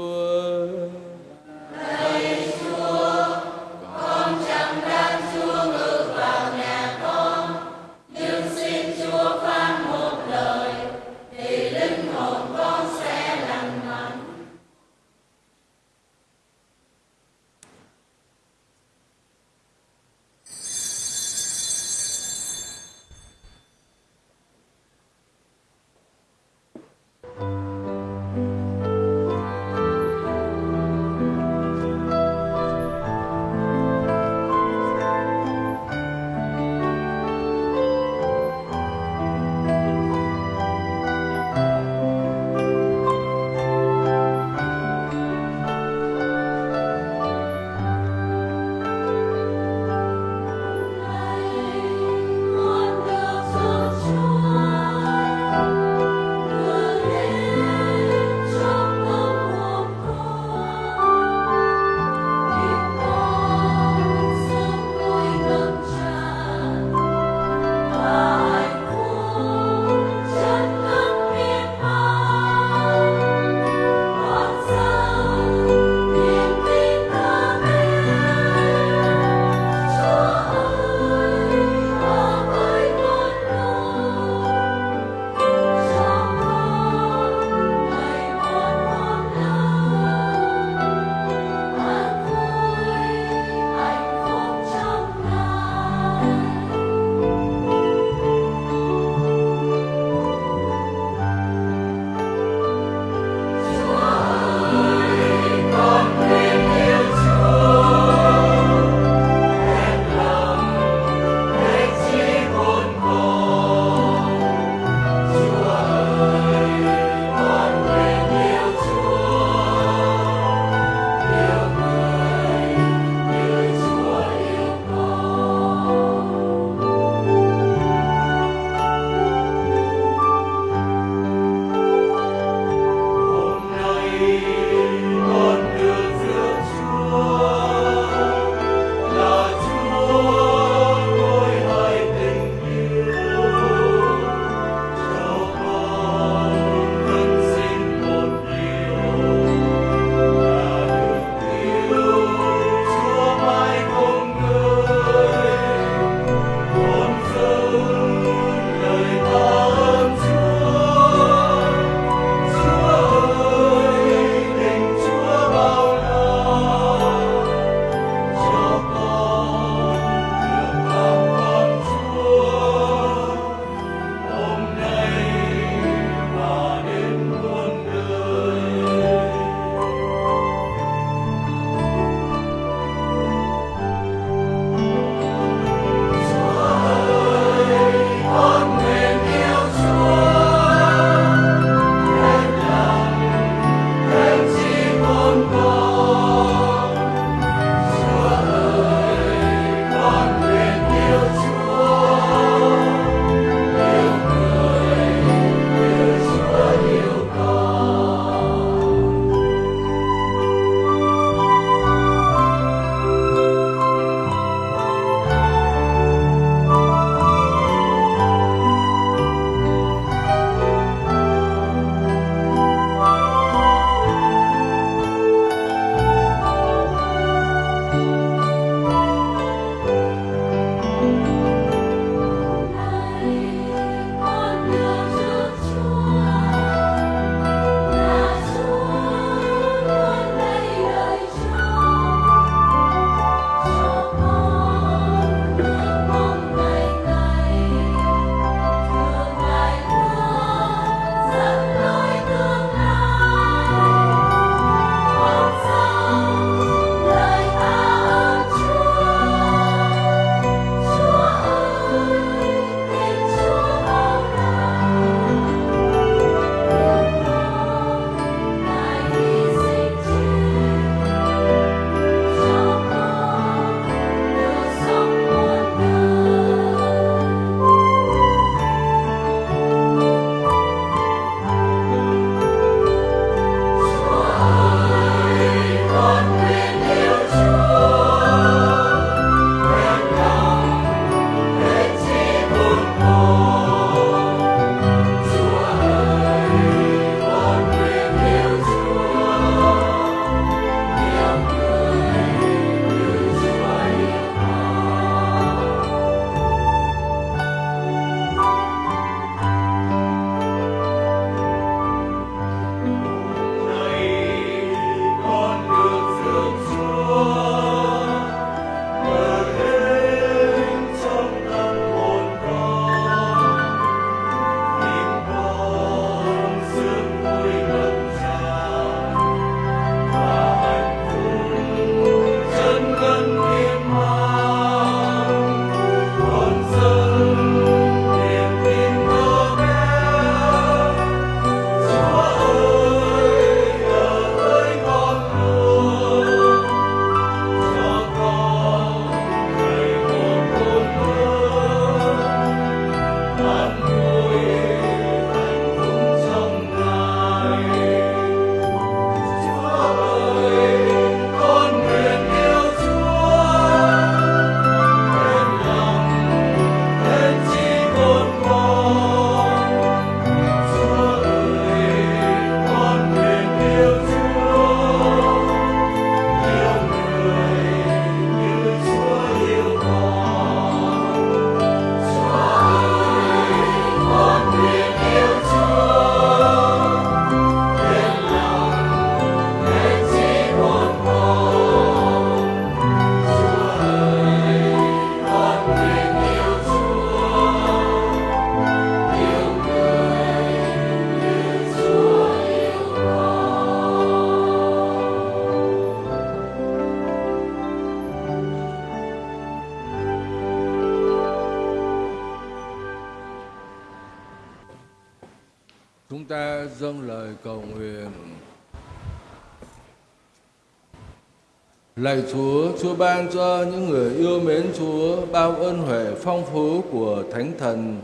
Lạy Chúa, Chúa ban cho những người yêu mến Chúa bao ơn huệ phong phú của Thánh Thần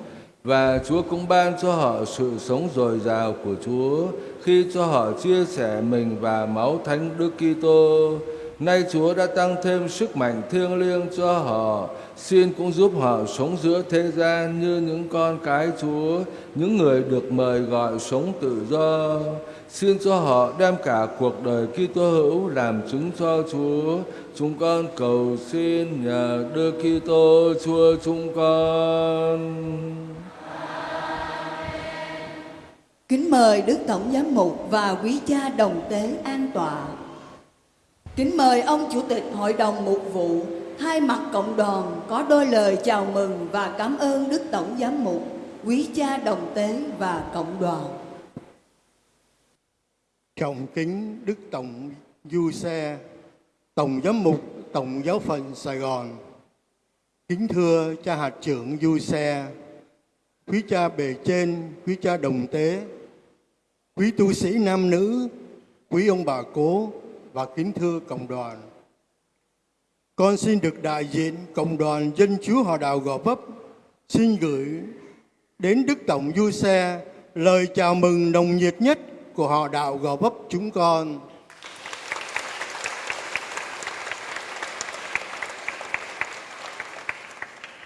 và Chúa cũng ban cho họ sự sống dồi dào của Chúa khi cho họ chia sẻ mình và máu Thánh Đức Kitô. Nay Chúa đã tăng thêm sức mạnh thiêng liêng cho họ, xin cũng giúp họ sống giữa thế gian như những con cái Chúa, những người được mời gọi sống tự do. Xin cho họ đem cả cuộc đời Kitô hữu làm chứng cho Chúa. Chúng con cầu xin nhờ Đức Kitô Chúa chúng con. Kính mời Đức Tổng Giám mục và quý cha đồng tế an tọa. Kính mời ông Chủ tịch Hội đồng Mục vụ thay mặt cộng đoàn có đôi lời chào mừng và cảm ơn Đức Tổng Giám mục, quý cha đồng tế và cộng đoàn. Trọng kính Đức Tổng Du Xe, Tổng Giám mục Tổng giáo phận Sài Gòn. Kính thưa cha hạt trưởng Du Xe, quý cha bề trên, quý cha đồng tế, quý tu sĩ nam nữ, quý ông bà cố và kính thưa cộng đoàn. Con xin được đại diện cộng đoàn dân chúa họ đạo Gò Vấp xin gửi đến Đức Tổng Du Xe lời chào mừng nồng nhiệt nhất của họ đạo Gò Vấp chúng con.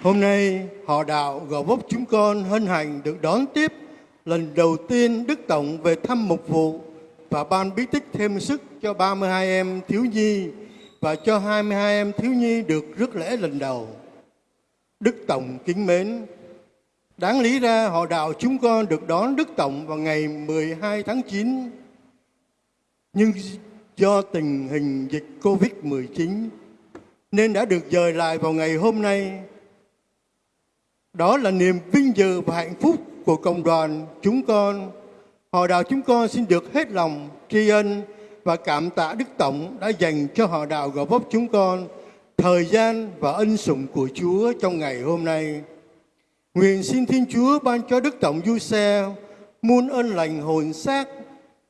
Hôm nay, họ đạo Gò Vấp chúng con hân hạnh được đón tiếp lần đầu tiên Đức Tổng về thăm mục vụ và ban bí tích thêm sức cho 32 em thiếu nhi và cho 22 em thiếu nhi được rước lễ lần đầu. Đức Tổng kính mến, đáng lý ra họ đạo chúng con được đón Đức Tổng vào ngày 12 tháng 9, nhưng do tình hình dịch Covid-19 nên đã được dời lại vào ngày hôm nay. Đó là niềm vinh dự và hạnh phúc của cộng đoàn chúng con. Họ đạo chúng con xin được hết lòng tri ân và cảm tạ Đức Tổng đã dành cho họ đạo Gò Vấp chúng con thời gian và ân sủng của Chúa trong ngày hôm nay. Nguyện xin Thiên Chúa ban cho Đức Tổng Du Xe muôn ơn lành hồn xác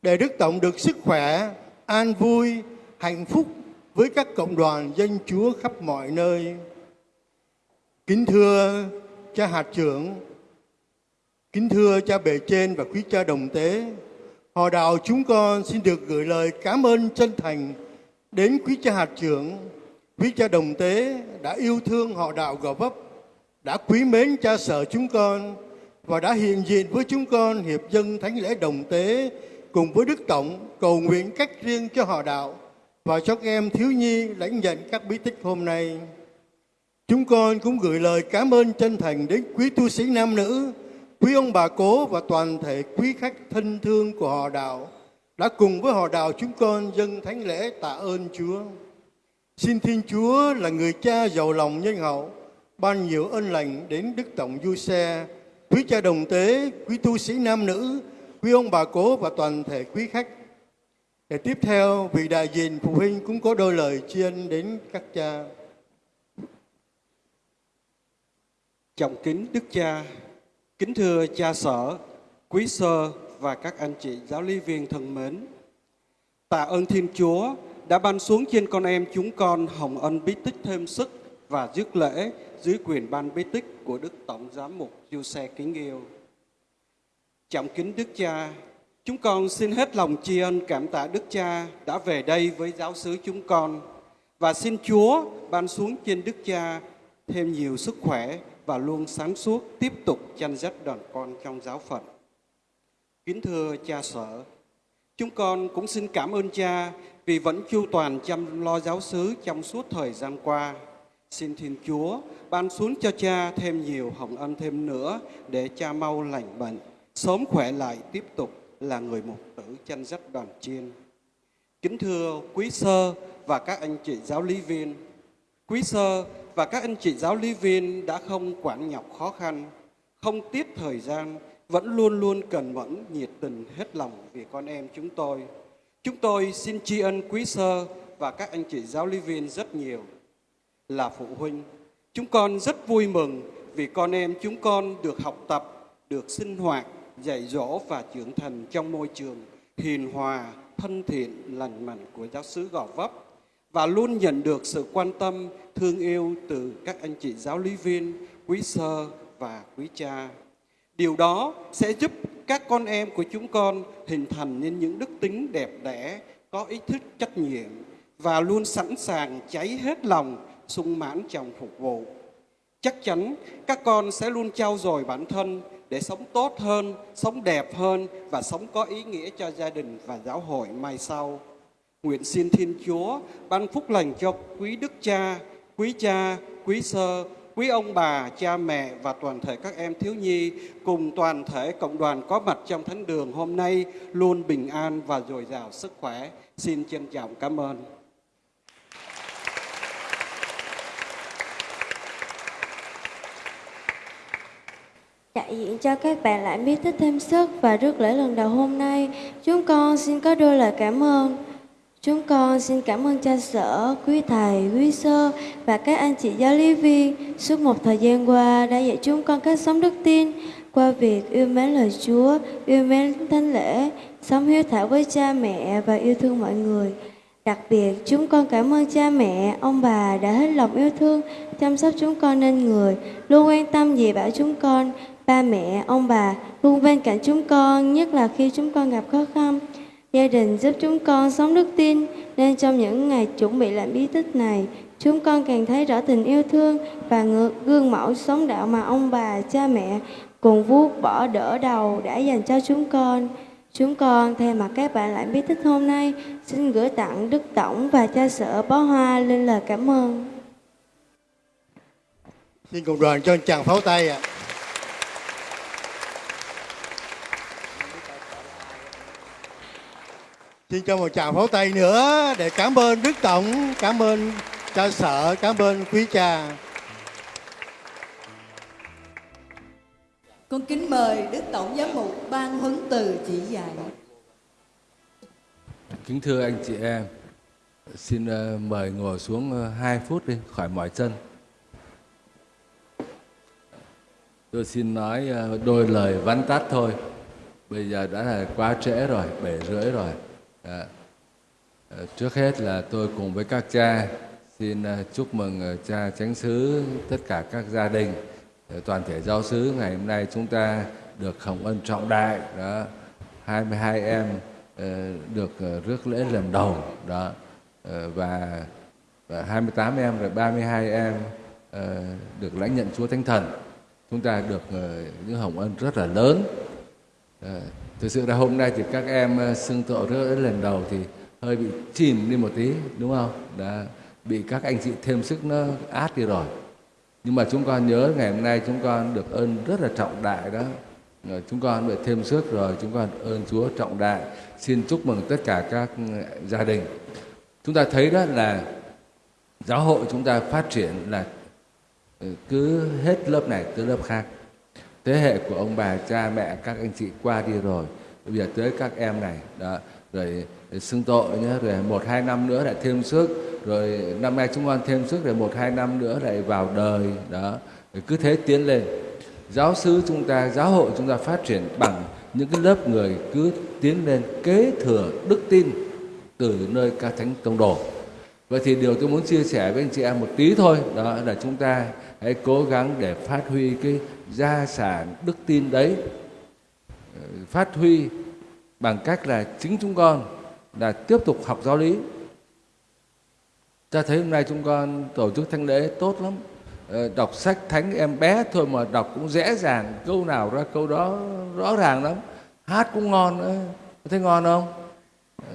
để Đức Tổng được sức khỏe, an vui, hạnh phúc với các cộng đoàn dân Chúa khắp mọi nơi. Kính thưa cha hạt trưởng, kính thưa cha bề trên và quý cha đồng tế, họ đạo chúng con xin được gửi lời cảm ơn chân thành đến quý cha hạt trưởng, quý cha đồng tế đã yêu thương họ đạo Gò Vấp, đã quý mến cha sở chúng con và đã hiện diện với chúng con hiệp dân thánh lễ đồng tế cùng với Đức Tổng cầu nguyện cách riêng cho họ đạo và cho các em thiếu nhi lãnh nhận các bí tích hôm nay. Chúng con cũng gửi lời cảm ơn chân thành đến quý tu sĩ nam nữ, quý ông bà cố và toàn thể quý khách thân thương của họ đạo đã cùng với họ đạo chúng con dâng thánh lễ tạ ơn Chúa. Xin Thiên Chúa là người cha giàu lòng nhân hậu, ban nhiều ân lành đến Đức Tổng Du Xe, quý cha đồng tế, quý tu sĩ nam nữ, quý ông bà cố và toàn thể quý khách. Để tiếp theo, vị đại diện phụ huynh cũng có đôi lời tri ân đến các cha. Trọng kính Đức Cha, kính thưa cha sở, quý sơ và các anh chị giáo lý viên thân mến. Tạ ơn Thiên Chúa đã ban xuống trên con em chúng con hồng ân bí tích thêm sức và dứt lễ dưới quyền ban bí tích của Đức Tổng Giám mục Du Xe kính yêu. Trọng kính Đức Cha, chúng con xin hết lòng tri ân cảm tạ Đức Cha đã về đây với giáo xứ chúng con và xin Chúa ban xuống trên Đức Cha thêm nhiều sức khỏe và luôn sáng suốt tiếp tục chăn dắt đoàn con trong giáo phận. Kính thưa cha sở, chúng con cũng xin cảm ơn cha vì vẫn chu toàn chăm lo giáo xứ trong suốt thời gian qua. Xin Thiên Chúa ban xuống cho cha thêm nhiều hồng ân thêm nữa để cha mau lành bệnh, sớm khỏe lại tiếp tục là người mục tử chăn dắt đoàn chiên. Kính thưa quý sơ và các anh chị giáo lý viên, quý sơ và các anh chị giáo lý viên đã không quản nhọc khó khăn, không tiết thời gian, vẫn luôn luôn cần mẫn, nhiệt tình, hết lòng vì con em chúng tôi. Chúng tôi xin tri ân quý sơ và các anh chị giáo lý viên rất nhiều. Là phụ huynh, chúng con rất vui mừng vì con em chúng con được học tập, được sinh hoạt, dạy dỗ và trưởng thành trong môi trường hiền hòa, thân thiện, lành mạnh của giáo xứ Gò Vấp và luôn nhận được sự quan tâm, thương yêu từ các anh chị giáo lý viên, quý sơ và quý cha. Điều đó sẽ giúp các con em của chúng con hình thành nên những đức tính đẹp đẽ, có ý thức trách nhiệm và luôn sẵn sàng cháy hết lòng, sung mãn trong phục vụ. Chắc chắn các con sẽ luôn trau dồi bản thân để sống tốt hơn, sống đẹp hơn và sống có ý nghĩa cho gia đình và giáo hội mai sau. Nguyện xin Thiên Chúa ban phúc lành cho quý đức cha, quý cha, quý sơ, quý ông bà, cha mẹ và toàn thể các em thiếu nhi cùng toàn thể cộng đoàn có mặt trong thánh đường hôm nay luôn bình an và dồi dào sức khỏe. Xin trân trọng cảm ơn. Đại diện cho các bạn lại biết thích thêm sức và rước lễ lần đầu hôm nay, chúng con xin có đôi lời cảm ơn. Chúng con xin cảm ơn cha sở, quý thầy, quý sơ và các anh chị giáo lý viên suốt một thời gian qua đã dạy chúng con cách sống đức tin qua việc yêu mến lời Chúa, yêu mến thánh lễ, sống hiếu thảo với cha mẹ và yêu thương mọi người. Đặc biệt, chúng con cảm ơn cha mẹ, ông bà đã hết lòng yêu thương, chăm sóc chúng con nên người, luôn quan tâm dạy bảo chúng con. Ba mẹ, ông bà luôn bên cạnh chúng con, nhất là khi chúng con gặp khó khăn. Gia đình giúp chúng con sống đức tin, nên trong những ngày chuẩn bị làm bí tích này, chúng con càng thấy rõ tình yêu thương và ngược gương mẫu sống đạo mà ông bà, cha mẹ cùng vuốt bỏ đỡ đầu đã dành cho chúng con. Chúng con thay mặt các bạn lại bí tích hôm nay xin gửi tặng Đức Tổng và cha sở bó hoa lên lời cảm ơn. Xin cùng đoàn cho chàng pháo tay ạ. Xin cho một tràng pháo tay nữa để cảm ơn Đức Tổng, cảm ơn cha sở, cảm ơn quý cha. Con kính mời Đức Tổng Giám mục ban huấn từ chỉ dạy. Kính thưa anh chị em, xin ờ, mời ngồi xuống 2 phút đi, khỏi mỏi chân. Tôi xin nói ờ, đôi lời vắn tắt thôi. Bây giờ đã là quá trễ rồi, bảy rưỡi rồi. À, trước hết là tôi cùng với các cha xin ờ, chúc mừng cha chánh xứ tất cả các gia đình toàn thể giáo xứ ngày hôm nay chúng ta được hồng ân trọng đại đó 22 em được rước lễ lần đầu đó và, và 28 em rồi 32 em được lãnh nhận Chúa Thánh Thần. Chúng ta được những hồng ân rất là lớn thực sự là hôm nay thì các em ờ, xưng tội rất lần đầu thì hơi bị chìm đi một tí, đúng không? Đã bị các anh chị thêm sức nó át đi rồi. Nhưng mà chúng con nhớ ngày hôm nay chúng con được ơn rất là trọng đại đó. Ờ, chúng con được thêm sức rồi, chúng con ơn Chúa trọng đại. Xin chúc mừng tất cả các ừ, gia đình. Chúng ta thấy đó là giáo hội chúng ta phát triển là ừ, cứ hết lớp này tới lớp khác thế hệ của ông bà, cha, mẹ, các anh chị qua đi rồi. Bây giờ tới các em này, đó, rồi xưng tội nhé rồi một, hai năm nữa lại thêm sức, rồi năm nay chúng con thêm sức, rồi một, hai năm nữa lại vào đời, đó. Rồi cứ thế tiến lên. Giáo sư chúng ta, giáo hội chúng ta phát triển bằng những cái lớp người cứ tiến lên kế thừa đức tin từ nơi ca thánh tông đồ. Vậy thì điều tôi muốn chia sẻ với anh chị em một tí thôi, đó, là chúng ta hãy cố gắng để phát huy cái gia sản đức tin đấy ờ, phát huy bằng cách là chính chúng con là tiếp tục học giáo lý. Ta thấy hôm nay chúng con tổ chức thánh lễ tốt lắm. Ờ, đọc sách thánh em bé thôi mà đọc cũng dễ dàng, câu nào ra câu đó rõ ràng lắm. Hát cũng ngon nữa. Thấy ngon không?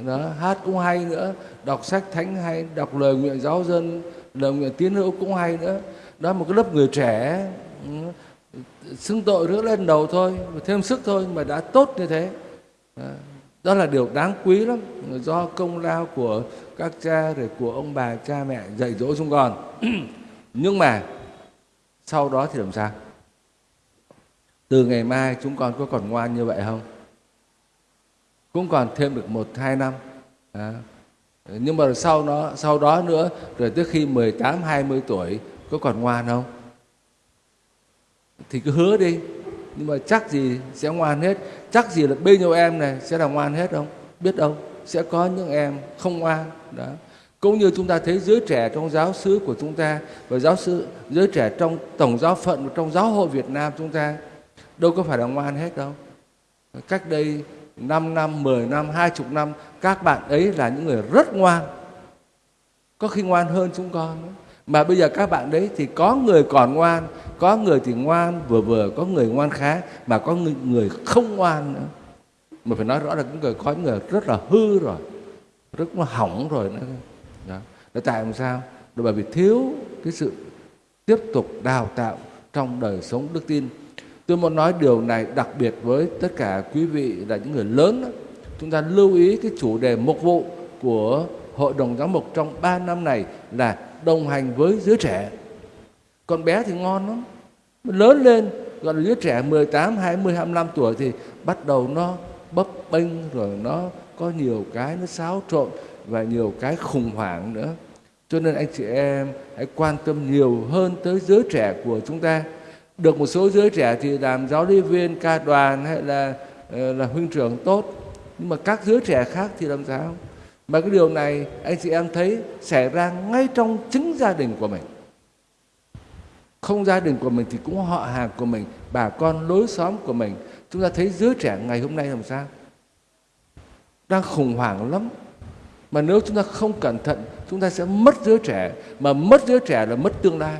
Đó, hát cũng hay nữa. Đọc sách thánh hay, đọc lời nguyện giáo dân, lời nguyện tiến hữu cũng hay nữa. Đó, một cái lớp người trẻ ừ, xưng tội rước lên đầu thôi, thêm sức thôi mà đã tốt như thế. Đó là điều đáng quý lắm, do công lao của các cha rồi của ông bà, cha mẹ dạy dỗ chúng con. Nhưng mà sau đó thì làm sao? Từ ngày mai chúng con có còn ngoan như vậy không? Cũng còn thêm được một, hai năm. À. nhưng mà sau đó sau đó nữa, rồi tới khi 18 20 tuổi, có còn ngoan không? Thì cứ hứa đi. Nhưng mà chắc gì sẽ ngoan hết. Chắc gì là bên nhiêu em này sẽ là ngoan hết không? Biết đâu sẽ có những em không ngoan. Đó. Cũng như chúng ta thấy giới trẻ trong giáo xứ của chúng ta và giáo sư giới trẻ trong tổng giáo phận trong giáo hội Việt Nam chúng ta đâu có phải là ngoan hết đâu. Cách đây 5 năm, 10 năm, 20 năm các bạn ấy là những người rất ngoan. Có khi ngoan hơn chúng con nữa mà bây giờ các bạn đấy thì có người còn ngoan có người thì ngoan vừa vừa có người ngoan khá mà có người, người không ngoan nữa. Mà phải nói rõ là những người có những người rất là hư rồi rất là hỏng rồi nữa đó. Là tại làm sao? Là bởi vì thiếu cái sự tiếp tục đào tạo trong đời sống đức tin. Tôi muốn nói điều này đặc biệt với tất cả quý vị là những người lớn đó. chúng ta lưu ý cái chủ đề mục vụ của hội đồng giám mục trong 3 năm này là đồng hành với giới trẻ con bé thì ngon lắm lớn lên gọi là đứa trẻ 18, 20, 25 tuổi thì bắt đầu nó bấp bênh rồi nó có nhiều cái nó xáo trộn và nhiều cái khủng hoảng nữa. Cho nên anh chị em hãy quan tâm nhiều hơn tới giới trẻ của chúng ta. Được một số giới trẻ thì làm giáo lý viên, ca đoàn hay là ờ, là huynh trưởng tốt. Nhưng mà các giới trẻ khác thì làm sao? Mà cái điều này anh chị em thấy xảy ra ngay trong chính gia đình của mình. Không gia đình của mình thì cũng họ hàng của mình, bà con lối xóm của mình. Chúng ta thấy giới trẻ ngày hôm nay làm sao? Đang khủng hoảng lắm. Mà nếu chúng ta không cẩn thận, chúng ta sẽ mất giới trẻ. Mà mất giới trẻ là mất tương lai.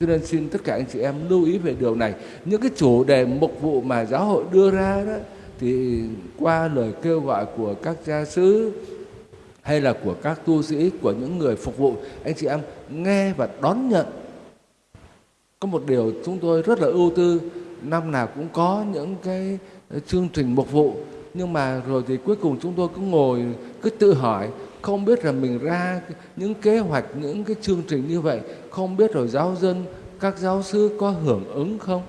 Cho nên xin tất cả anh chị em lưu ý về điều này. Những cái chủ đề mục vụ mà giáo hội đưa ra đó thì qua lời kêu gọi của các gia sứ hay là của các tu sĩ, của những người phục vụ, anh chị em nghe và đón nhận. Có một điều chúng tôi rất là ưu tư, năm nào cũng có những cái chương trình mục vụ. Nhưng mà rồi thì cuối cùng chúng tôi cứ ngồi, cứ tự hỏi, không biết là mình ra những kế hoạch, những cái chương trình như vậy, không biết rồi giáo dân, các giáo sư có hưởng ứng không?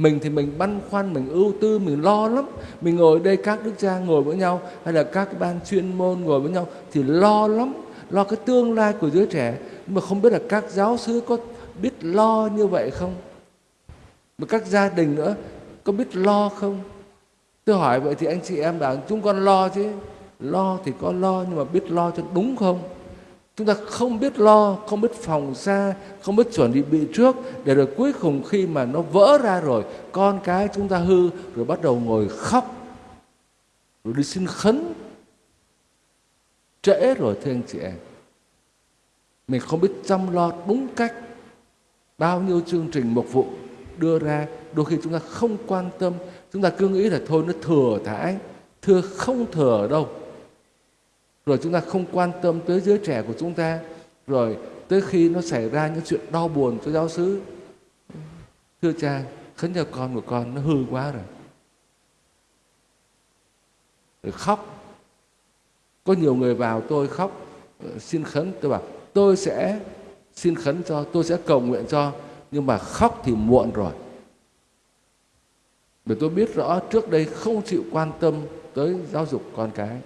Mình thì mình băn khoăn, mình ưu tư, mình lo lắm. Mình ngồi đây, các đức cha ngồi với nhau, hay là các ban chuyên môn ngồi với nhau thì lo lắm, lo cái tương lai của đứa trẻ. Nhưng mà không biết là các giáo sư có biết lo như vậy không? Mà các gia đình nữa, có biết lo không? Tôi hỏi vậy thì anh chị em bảo chúng con lo chứ. Lo thì có lo nhưng mà biết lo cho đúng không? Chúng ta không biết lo, không biết phòng xa không biết chuẩn bị bị trước để rồi cuối cùng khi mà nó vỡ ra rồi, con cái chúng ta hư rồi bắt đầu ngồi khóc. Rồi đi xin khấn. Trễ rồi, thưa anh chị em. Mình không biết chăm lo đúng cách bao nhiêu chương trình mục vụ đưa ra. Đôi khi chúng ta không quan tâm. Chúng ta cứ nghĩ là thôi, nó thừa thãi thưa, không thừa đâu rồi chúng ta không quan tâm tới giới trẻ của chúng ta. Rồi tới khi nó xảy ra những chuyện đau buồn cho giáo xứ. Thưa cha, khấn cho con của con nó hư quá rồi. Rồi khóc. Có nhiều người vào tôi khóc, xin khấn, tôi bảo, tôi sẽ xin khấn cho, tôi sẽ cầu nguyện cho, nhưng mà khóc thì muộn rồi. Bởi tôi biết rõ trước đây không chịu quan tâm tới giáo dục con cái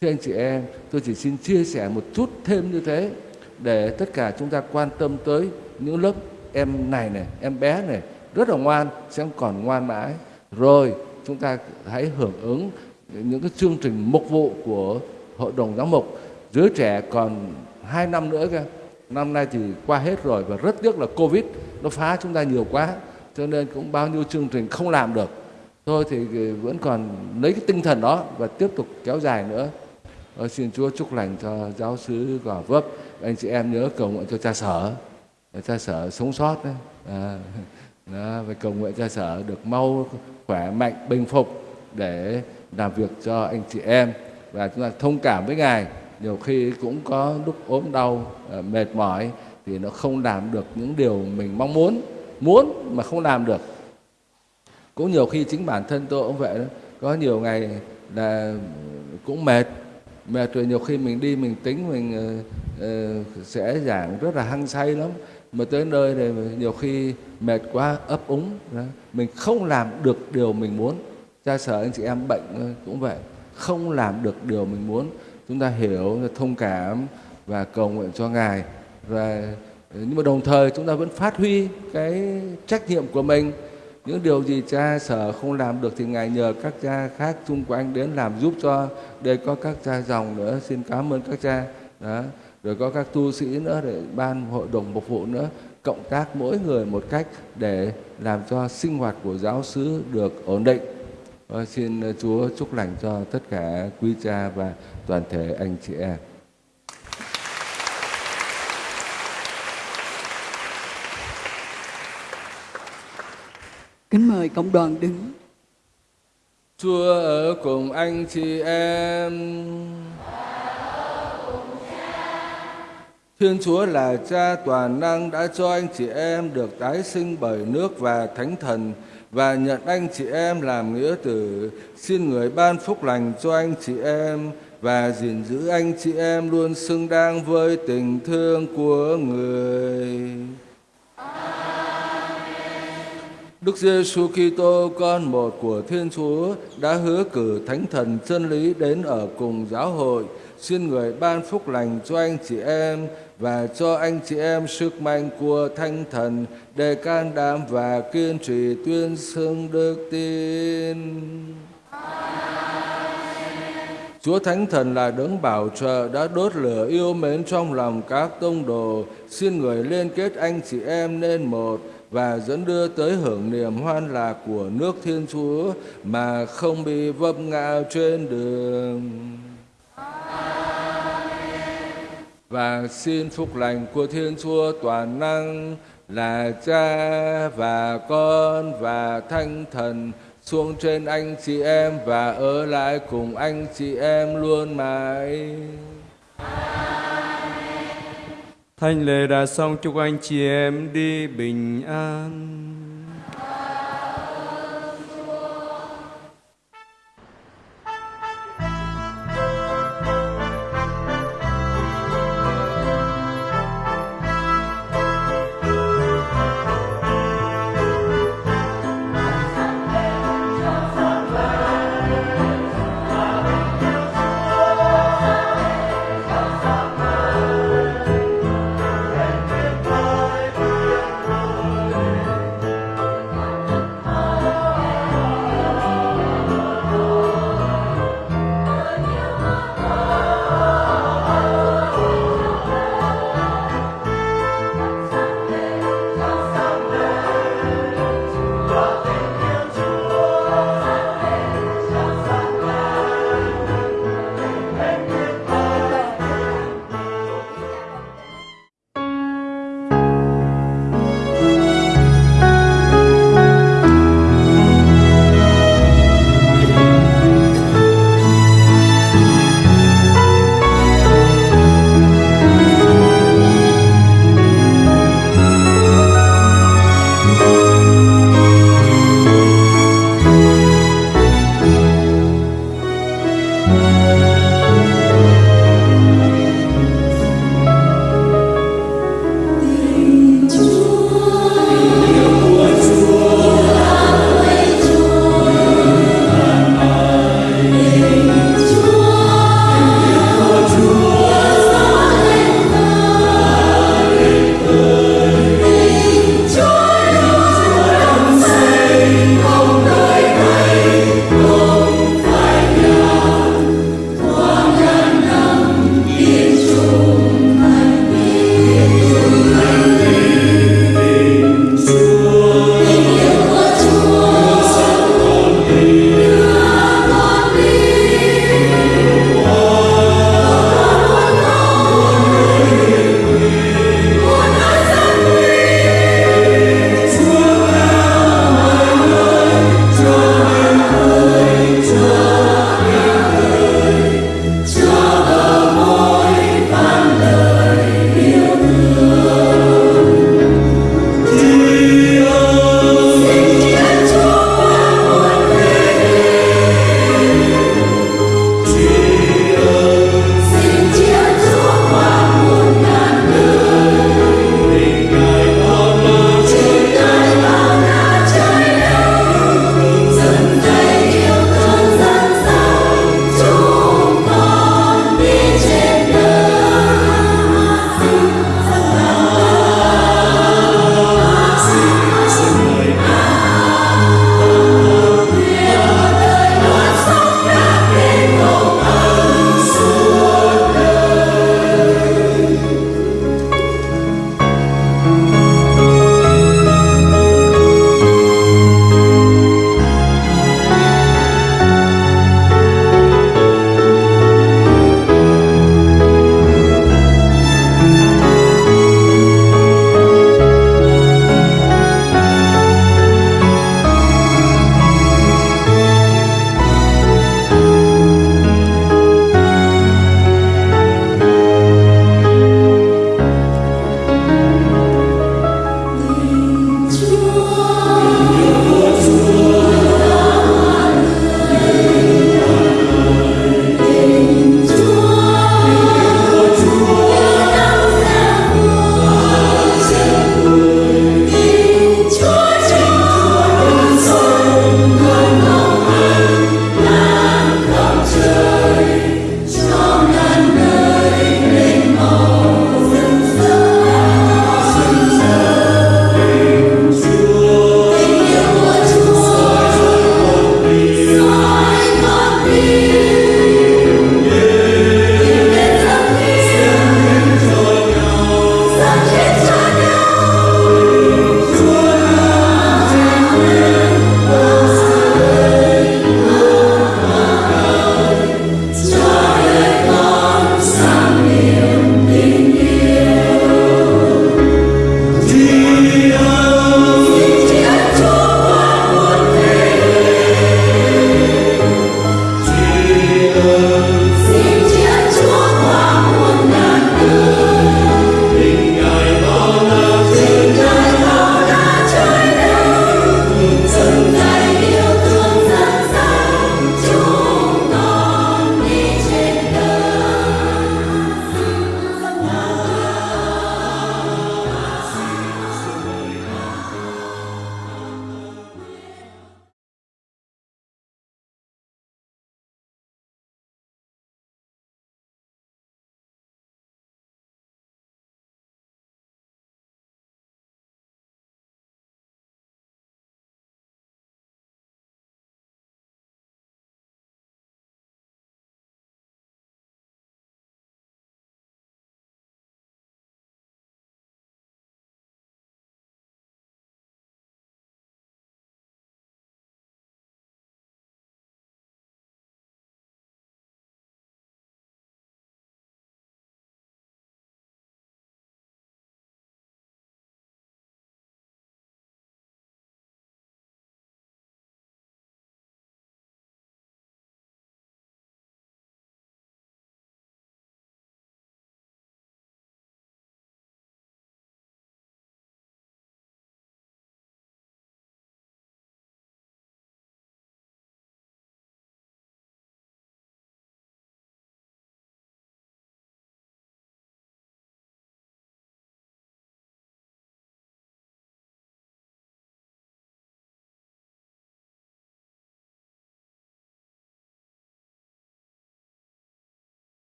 thưa anh chị em, tôi chỉ xin chia sẻ một chút thêm như thế để tất cả chúng ta quan tâm tới những lớp em này này, em bé này, rất là ngoan, sẽ còn ngoan mãi. Rồi, chúng ta hãy hưởng ứng những cái chương trình mục vụ của hội đồng giáo mục. Giới trẻ còn hai năm nữa kìa. năm nay thì qua hết rồi và rất tiếc là covid nó phá chúng ta nhiều quá, cho nên cũng bao nhiêu chương trình không làm được. Thôi thì vẫn còn lấy cái tinh thần đó và tiếp tục kéo dài nữa. Ờ, xin Chúa chúc lành cho giáo sứ Gò Vấp anh chị em nhớ cầu nguyện cho cha sở. Cha sở sống sót đấy. À, đó, và cầu nguyện cha sở được mau khỏe mạnh bình phục để làm việc cho anh chị em. Và chúng ta thông cảm với ngài. Nhiều khi cũng có lúc ốm đau ờ, mệt mỏi thì nó không làm được những điều mình mong muốn muốn mà không làm được. Cũng nhiều khi chính bản thân tôi cũng vậy đó. Có nhiều ngày là cũng mệt mệt rồi nhiều khi mình đi mình tính mình uh, sẽ giảng rất là hăng say lắm. Mà tới nơi thì nhiều khi mệt quá ấp úng đó. mình không làm được điều mình muốn. Cha sở anh chị em bệnh ờ, cũng vậy. Không làm được điều mình muốn. Chúng ta hiểu thông cảm và cầu nguyện cho ngài. Và nhưng mà đồng thời chúng ta vẫn phát huy cái trách nhiệm của mình những điều gì cha sở không làm được thì ngài nhờ các cha khác xung quanh đến làm giúp cho. Đây có các cha dòng nữa, xin cảm ơn các cha. Đó. Rồi có các tu sĩ nữa để ban hội đồng mục vụ nữa. Cộng tác mỗi người một cách để làm cho sinh hoạt của giáo xứ được ổn định. Và xin Chúa chúc lành cho tất cả quý cha và toàn thể anh chị em. Kính mời cộng đoàn đứng. Chúa ở cùng anh chị em. Thiên Chúa là cha toàn năng đã cho anh chị em được tái sinh bởi nước và thánh thần và nhận anh chị em làm nghĩa tử. Xin người ban phúc lành cho anh chị em và gìn giữ anh chị em luôn xứng đáng với tình thương của người. Đức Giêsu Kitô, con một của Thiên Chúa, đã hứa cử Thánh Thần chân lý đến ở cùng giáo hội. Xin người ban phúc lành cho anh chị em và cho anh chị em sức mạnh của Thánh Thần, để can đảm và kiên trì tuyên xưng đức tin. Chúa Thánh Thần là đấng bảo trợ, đã đốt lửa yêu mến trong lòng các tông đồ. Xin người liên kết anh chị em nên một và dẫn đưa tới hưởng niềm hoan lạc của nước Thiên Chúa mà không bị vấp ngã trên đường. Và xin phúc lành của Thiên Chúa toàn năng là Cha và Con và Thánh Thần xuống trên anh chị em và ở lại cùng anh chị em luôn mãi. Thanh lễ đã xong chúc anh chị em đi bình an.